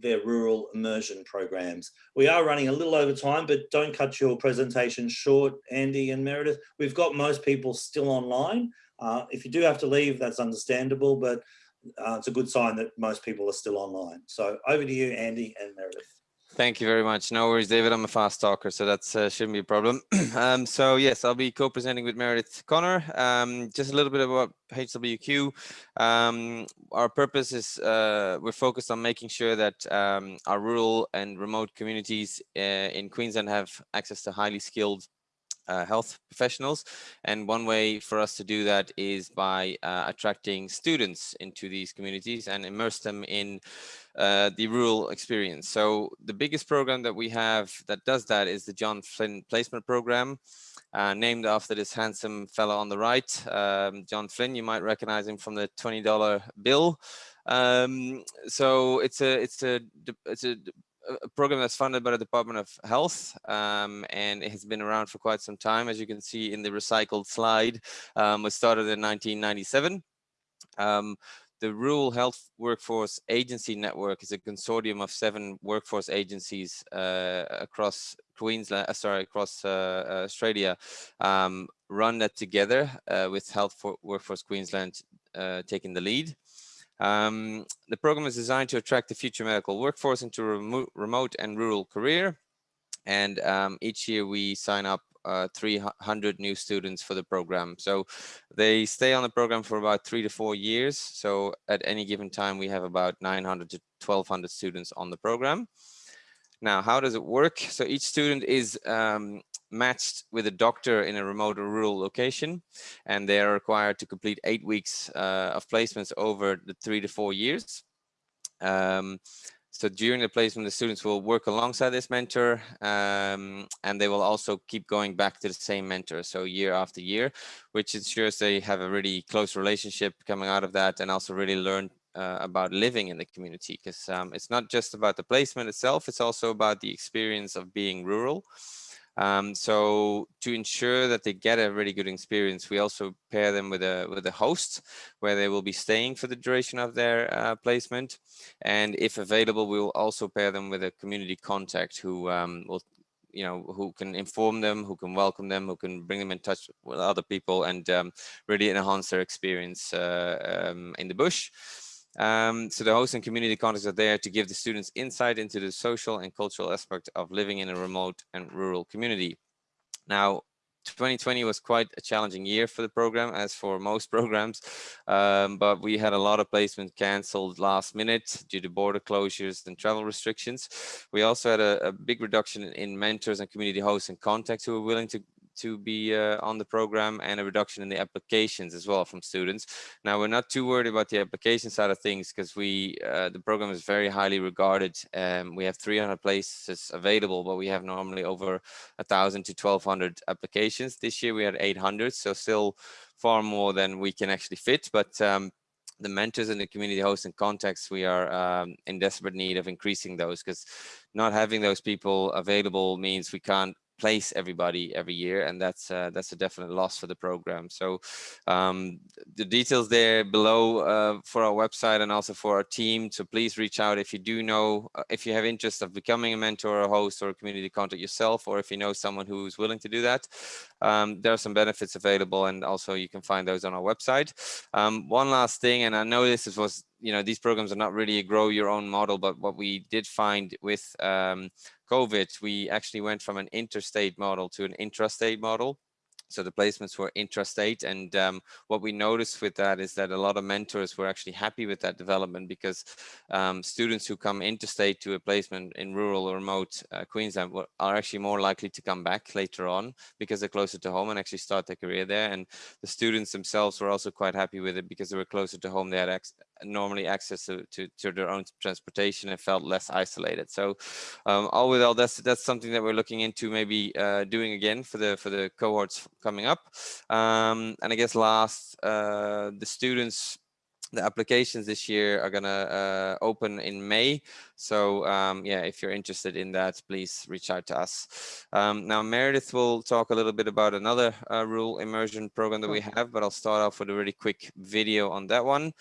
their rural immersion programs. We are running a little over time, but don't cut your presentation short, Andy and Meredith. We've got most people still online. Uh, if you do have to leave, that's understandable, but uh, it's a good sign that most people are still online. So over to you, Andy and Meredith. Thank you very much. No worries, David. I'm a fast talker, so that uh, shouldn't be a problem. um, so yes, I'll be co-presenting with Meredith Connor. Um, just a little bit about HWQ. Um, our purpose is uh, we're focused on making sure that um, our rural and remote communities uh, in Queensland have access to highly skilled uh, health professionals. And one way for us to do that is by uh, attracting students into these communities and immerse them in uh, the rural experience. So the biggest program that we have that does that is the John Flynn Placement Program, uh, named after this handsome fellow on the right, um, John Flynn. You might recognize him from the $20 bill. Um, so it's a it's a it's a a program that's funded by the Department of Health, um, and it has been around for quite some time. As you can see in the recycled slide, um, was started in 1997. Um, the Rural Health Workforce Agency Network is a consortium of seven workforce agencies uh, across Queensland, uh, sorry, across uh, Australia, um, run that together uh, with Health for Workforce Queensland uh, taking the lead. Um, the program is designed to attract the future medical workforce into remo remote and rural career. And um, each year we sign up uh, 300 new students for the program. So they stay on the program for about three to four years. So at any given time, we have about 900 to 1200 students on the program. Now, how does it work? So each student is um, matched with a doctor in a remote or rural location, and they are required to complete eight weeks uh, of placements over the three to four years. Um, so during the placement, the students will work alongside this mentor, um, and they will also keep going back to the same mentor, so year after year, which ensures they have a really close relationship coming out of that, and also really learn uh, about living in the community, because um, it's not just about the placement itself, it's also about the experience of being rural. Um, so to ensure that they get a really good experience, we also pair them with a with a host where they will be staying for the duration of their uh, placement. And if available, we will also pair them with a community contact who um, will you know, who can inform them, who can welcome them, who can bring them in touch with other people and um, really enhance their experience uh, um, in the bush. Um, so the host and community contacts are there to give the students insight into the social and cultural aspect of living in a remote and rural community. Now, 2020 was quite a challenging year for the program, as for most programs, um, but we had a lot of placements canceled last minute due to border closures and travel restrictions. We also had a, a big reduction in mentors and community hosts and contacts who were willing to to be uh, on the program and a reduction in the applications as well from students. Now we're not too worried about the application side of things because we uh, the program is very highly regarded. Um, we have 300 places available, but we have normally over a thousand to 1200 applications. This year we had 800, so still far more than we can actually fit. But um, the mentors and the community hosts and contacts, we are um, in desperate need of increasing those because not having those people available means we can't place everybody every year and that's uh, that's a definite loss for the program. So um, the details there below uh, for our website and also for our team so please reach out if you do know uh, if you have interest of becoming a mentor a host or a community contact yourself or if you know someone who's willing to do that. Um, there are some benefits available and also you can find those on our website. Um, one last thing and I know this was you know these programs are not really a grow your own model but what we did find with um, COVID, we actually went from an interstate model to an intrastate model. So the placements were intrastate. And um, what we noticed with that is that a lot of mentors were actually happy with that development because um, students who come interstate to a placement in rural or remote uh, Queensland are actually more likely to come back later on because they're closer to home and actually start their career there. And the students themselves were also quite happy with it because they were closer to home. They had normally access to, to, to, their own transportation and felt less isolated. So um, all with all, that's that's something that we're looking into maybe uh, doing again for the for the cohorts coming up. Um, and I guess last, uh, the students, the applications this year are gonna uh, open in May. So um, yeah, if you're interested in that, please reach out to us. Um, now Meredith will talk a little bit about another uh, rural immersion program that we have, but I'll start off with a really quick video on that one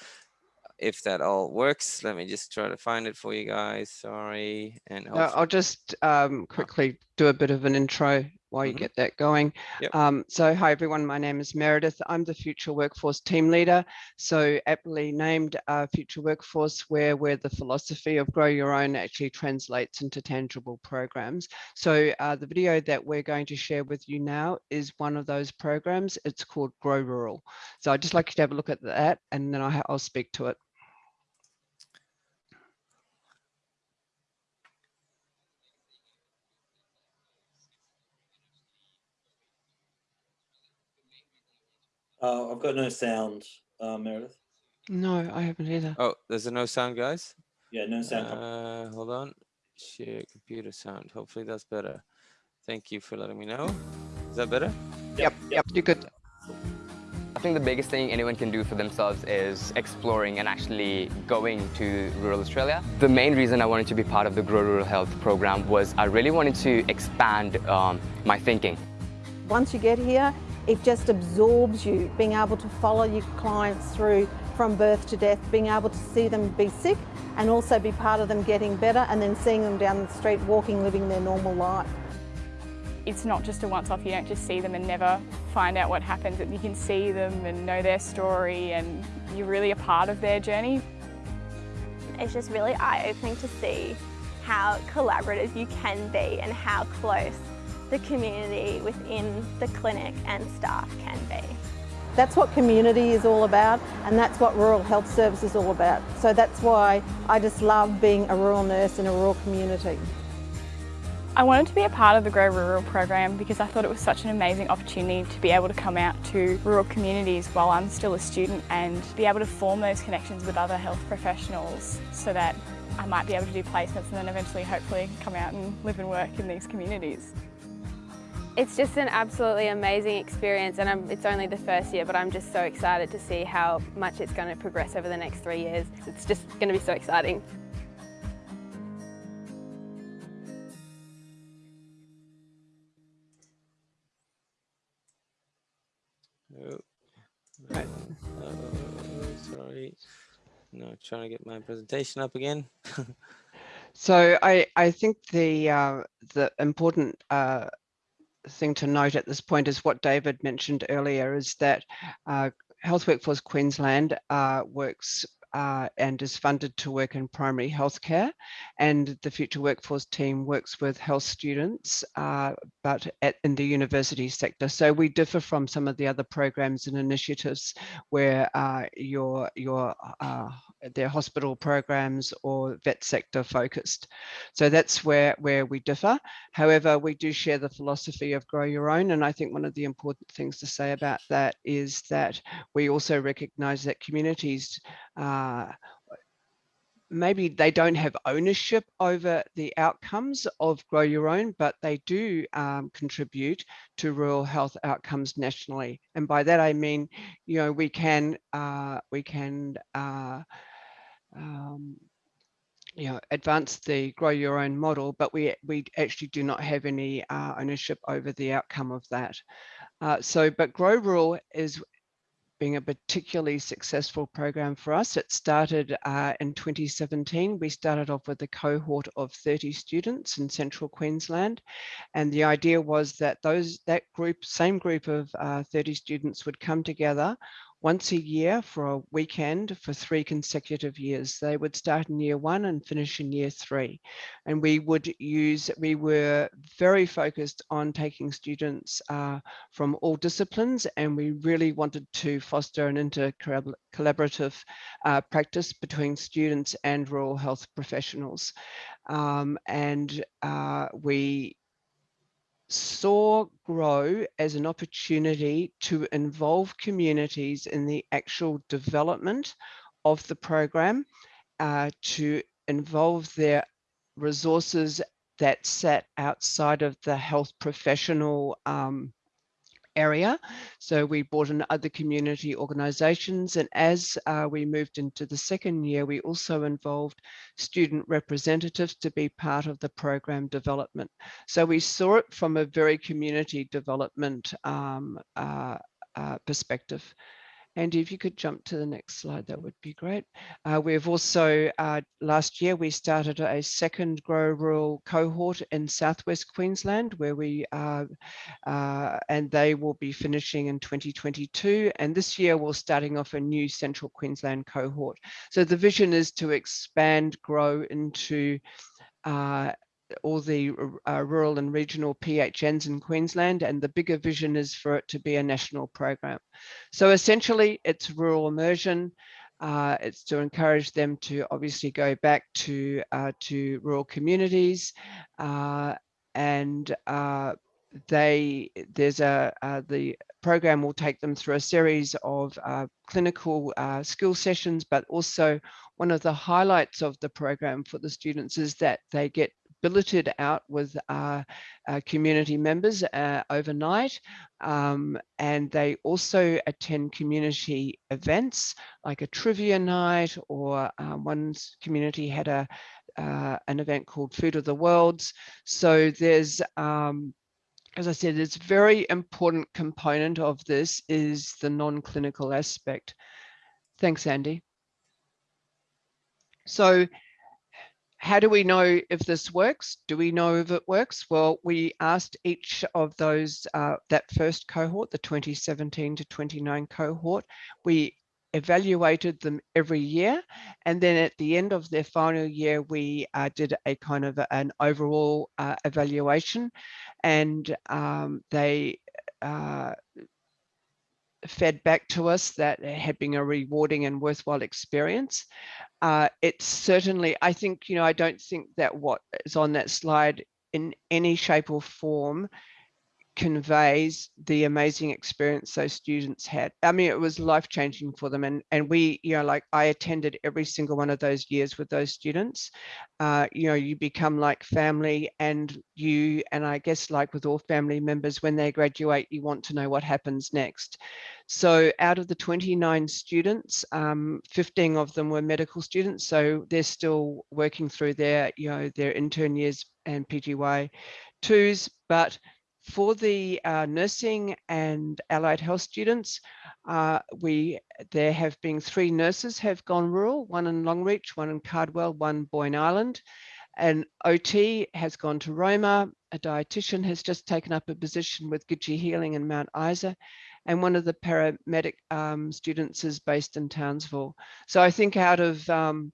if that all works. Let me just try to find it for you guys. Sorry. And uh, I'll just um, quickly do a bit of an intro while you mm -hmm. get that going. Yep. Um, so hi everyone, my name is Meredith. I'm the Future Workforce Team Leader. So aptly named uh, Future Workforce where, where the philosophy of grow your own actually translates into tangible programs. So uh, the video that we're going to share with you now is one of those programs. It's called Grow Rural. So I'd just like you to have a look at that and then I'll speak to it. Uh, I've got no sound, uh, Meredith. No, I haven't either. Oh, there's a no sound, guys? Yeah, no sound. Uh, hold on. Share computer sound. Hopefully that's better. Thank you for letting me know. Is that better? Yep, yep, you're good. I think the biggest thing anyone can do for themselves is exploring and actually going to rural Australia. The main reason I wanted to be part of the Grow Rural Health program was I really wanted to expand um, my thinking. Once you get here, it just absorbs you, being able to follow your clients through from birth to death, being able to see them be sick and also be part of them getting better and then seeing them down the street walking, living their normal life. It's not just a once-off, you don't just see them and never find out what happens. You can see them and know their story and you're really a part of their journey. It's just really eye-opening to see how collaborative you can be and how close the community within the clinic and staff can be. That's what community is all about and that's what rural health service is all about. So that's why I just love being a rural nurse in a rural community. I wanted to be a part of the Grow Rural program because I thought it was such an amazing opportunity to be able to come out to rural communities while I'm still a student and be able to form those connections with other health professionals so that I might be able to do placements and then eventually hopefully come out and live and work in these communities. It's just an absolutely amazing experience and I'm, it's only the first year but I'm just so excited to see how much it's going to progress over the next three years. It's just going to be so exciting. Oh. Right. Oh, sorry. No, trying to get my presentation up again. So I, I think the uh, the important uh, thing to note at this point is what David mentioned earlier is that uh, Health Workforce Queensland uh, works uh, and is funded to work in primary healthcare. And the Future Workforce team works with health students, uh, but at, in the university sector. So we differ from some of the other programs and initiatives where uh, your, your uh, their hospital programs or vet sector focused. So that's where, where we differ. However, we do share the philosophy of grow your own. And I think one of the important things to say about that is that we also recognize that communities uh, maybe they don't have ownership over the outcomes of grow your own but they do um, contribute to rural health outcomes nationally and by that i mean you know we can uh, we can uh, um, you know, advance the grow your own model, but we we actually do not have any uh, ownership over the outcome of that. Uh, so, but Grow Rural is a particularly successful program for us. It started uh, in 2017. We started off with a cohort of 30 students in central Queensland. And the idea was that those that group, same group of uh, 30 students would come together once a year for a weekend for three consecutive years. They would start in year one and finish in year three. And we would use, we were very focused on taking students uh, from all disciplines and we really wanted to foster an inter-collaborative uh, practice between students and rural health professionals. Um, and uh, we saw grow as an opportunity to involve communities in the actual development of the program, uh, to involve their resources that sat outside of the health professional um, area. So we brought in other community organizations. And as uh, we moved into the second year, we also involved student representatives to be part of the program development. So we saw it from a very community development um, uh, uh, perspective. Andy, if you could jump to the next slide, that would be great. Uh, we've also, uh, last year, we started a second Grow Rural cohort in Southwest Queensland, where we, uh, uh and they will be finishing in 2022. And this year, we're starting off a new Central Queensland cohort. So the vision is to expand Grow into uh, all the uh, rural and regional PHNs in Queensland, and the bigger vision is for it to be a national program. So essentially, it's rural immersion. Uh, it's to encourage them to obviously go back to uh, to rural communities, uh, and uh, they there's a uh, the program will take them through a series of clinical skill sessions, but also one of the highlights of the program for the students is that they get billeted out with uh, uh, community members uh, overnight. Um, and they also attend community events like a trivia night or um, one community had a uh, an event called Food of the Worlds. So there's um, as I said, it's very important component of this is the non-clinical aspect. Thanks, Andy. So how do we know if this works? Do we know if it works? Well, we asked each of those, uh, that first cohort, the 2017 to 29 cohort, we evaluated them every year. And then at the end of their final year, we uh, did a kind of an overall uh, evaluation and um, they uh, fed back to us that had been a rewarding and worthwhile experience. Uh, it's certainly, I think, you know, I don't think that what is on that slide in any shape or form conveys the amazing experience those students had. I mean, it was life changing for them. And, and we, you know, like I attended every single one of those years with those students. Uh, you know, you become like family and you, and I guess like with all family members, when they graduate, you want to know what happens next. So out of the 29 students, um, 15 of them were medical students. So they're still working through their, you know, their intern years and PGY twos, but for the uh, nursing and allied health students, uh, we there have been three nurses have gone rural, one in Longreach, one in Cardwell, one Boyne Island. An OT has gone to Roma, a dietitian has just taken up a position with Gidgee Healing in Mount Isa, and one of the paramedic um, students is based in Townsville. So I think out of um,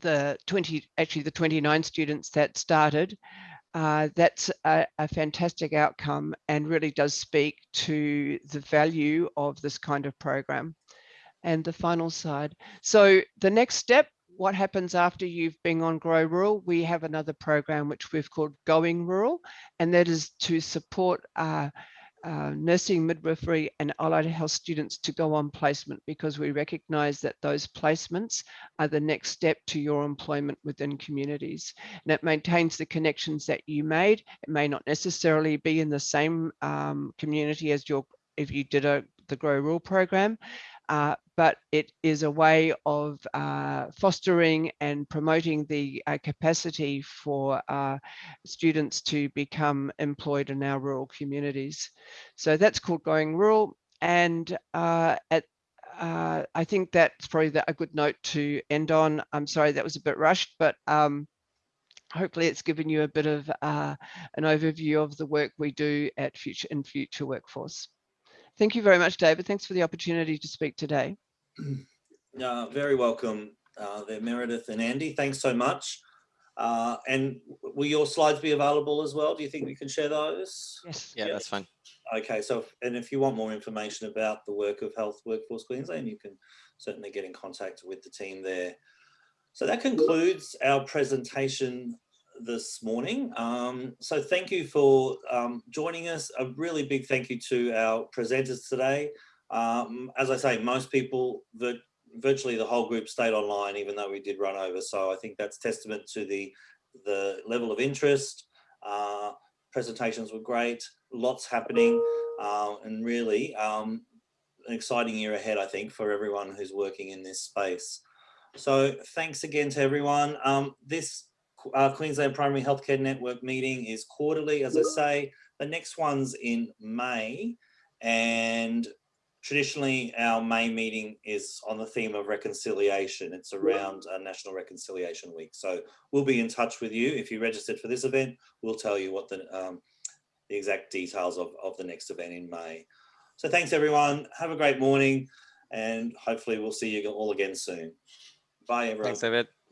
the 20, actually the 29 students that started, uh, that's a, a, fantastic outcome and really does speak to the value of this kind of program. And the final side. So the next step, what happens after you've been on Grow Rural, we have another program which we've called Going Rural, and that is to support uh, uh, nursing, midwifery and allied health students to go on placement because we recognize that those placements are the next step to your employment within communities. And it maintains the connections that you made. It may not necessarily be in the same um, community as your if you did a the Grow Rural program, uh, but it is a way of uh, fostering and promoting the uh, capacity for uh, students to become employed in our rural communities. So that's called Going Rural. And uh, at uh, I think that's probably a good note to end on. I'm sorry that was a bit rushed, but um, hopefully it's given you a bit of an overview of the work we do at Future in Future Workforce. Thank you very much, David. Thanks for the opportunity to speak today. Uh, very welcome uh, there, Meredith and Andy. Thanks so much. Uh, and will your slides be available as well? Do you think we can share those? Yes. Yeah, that's fine. Okay, so and if you want more information about the work of Health Workforce Queensland, you can certainly get in contact with the team there. So that concludes our presentation this morning. Um, so thank you for um, joining us. A really big thank you to our presenters today. Um, as I say, most people, that virtually the whole group stayed online, even though we did run over. So I think that's testament to the, the level of interest. Uh, presentations were great, lots happening, uh, and really um, an exciting year ahead, I think, for everyone who's working in this space. So thanks again to everyone. Um, this uh, Queensland Primary Healthcare Network meeting is quarterly, as I say. The next one's in May, and traditionally our May meeting is on the theme of reconciliation. It's around uh, National Reconciliation Week. So we'll be in touch with you. If you registered for this event, we'll tell you what the, um, the exact details of, of the next event in May. So thanks everyone. Have a great morning and hopefully we'll see you all again soon. Bye everyone. Thanks, David.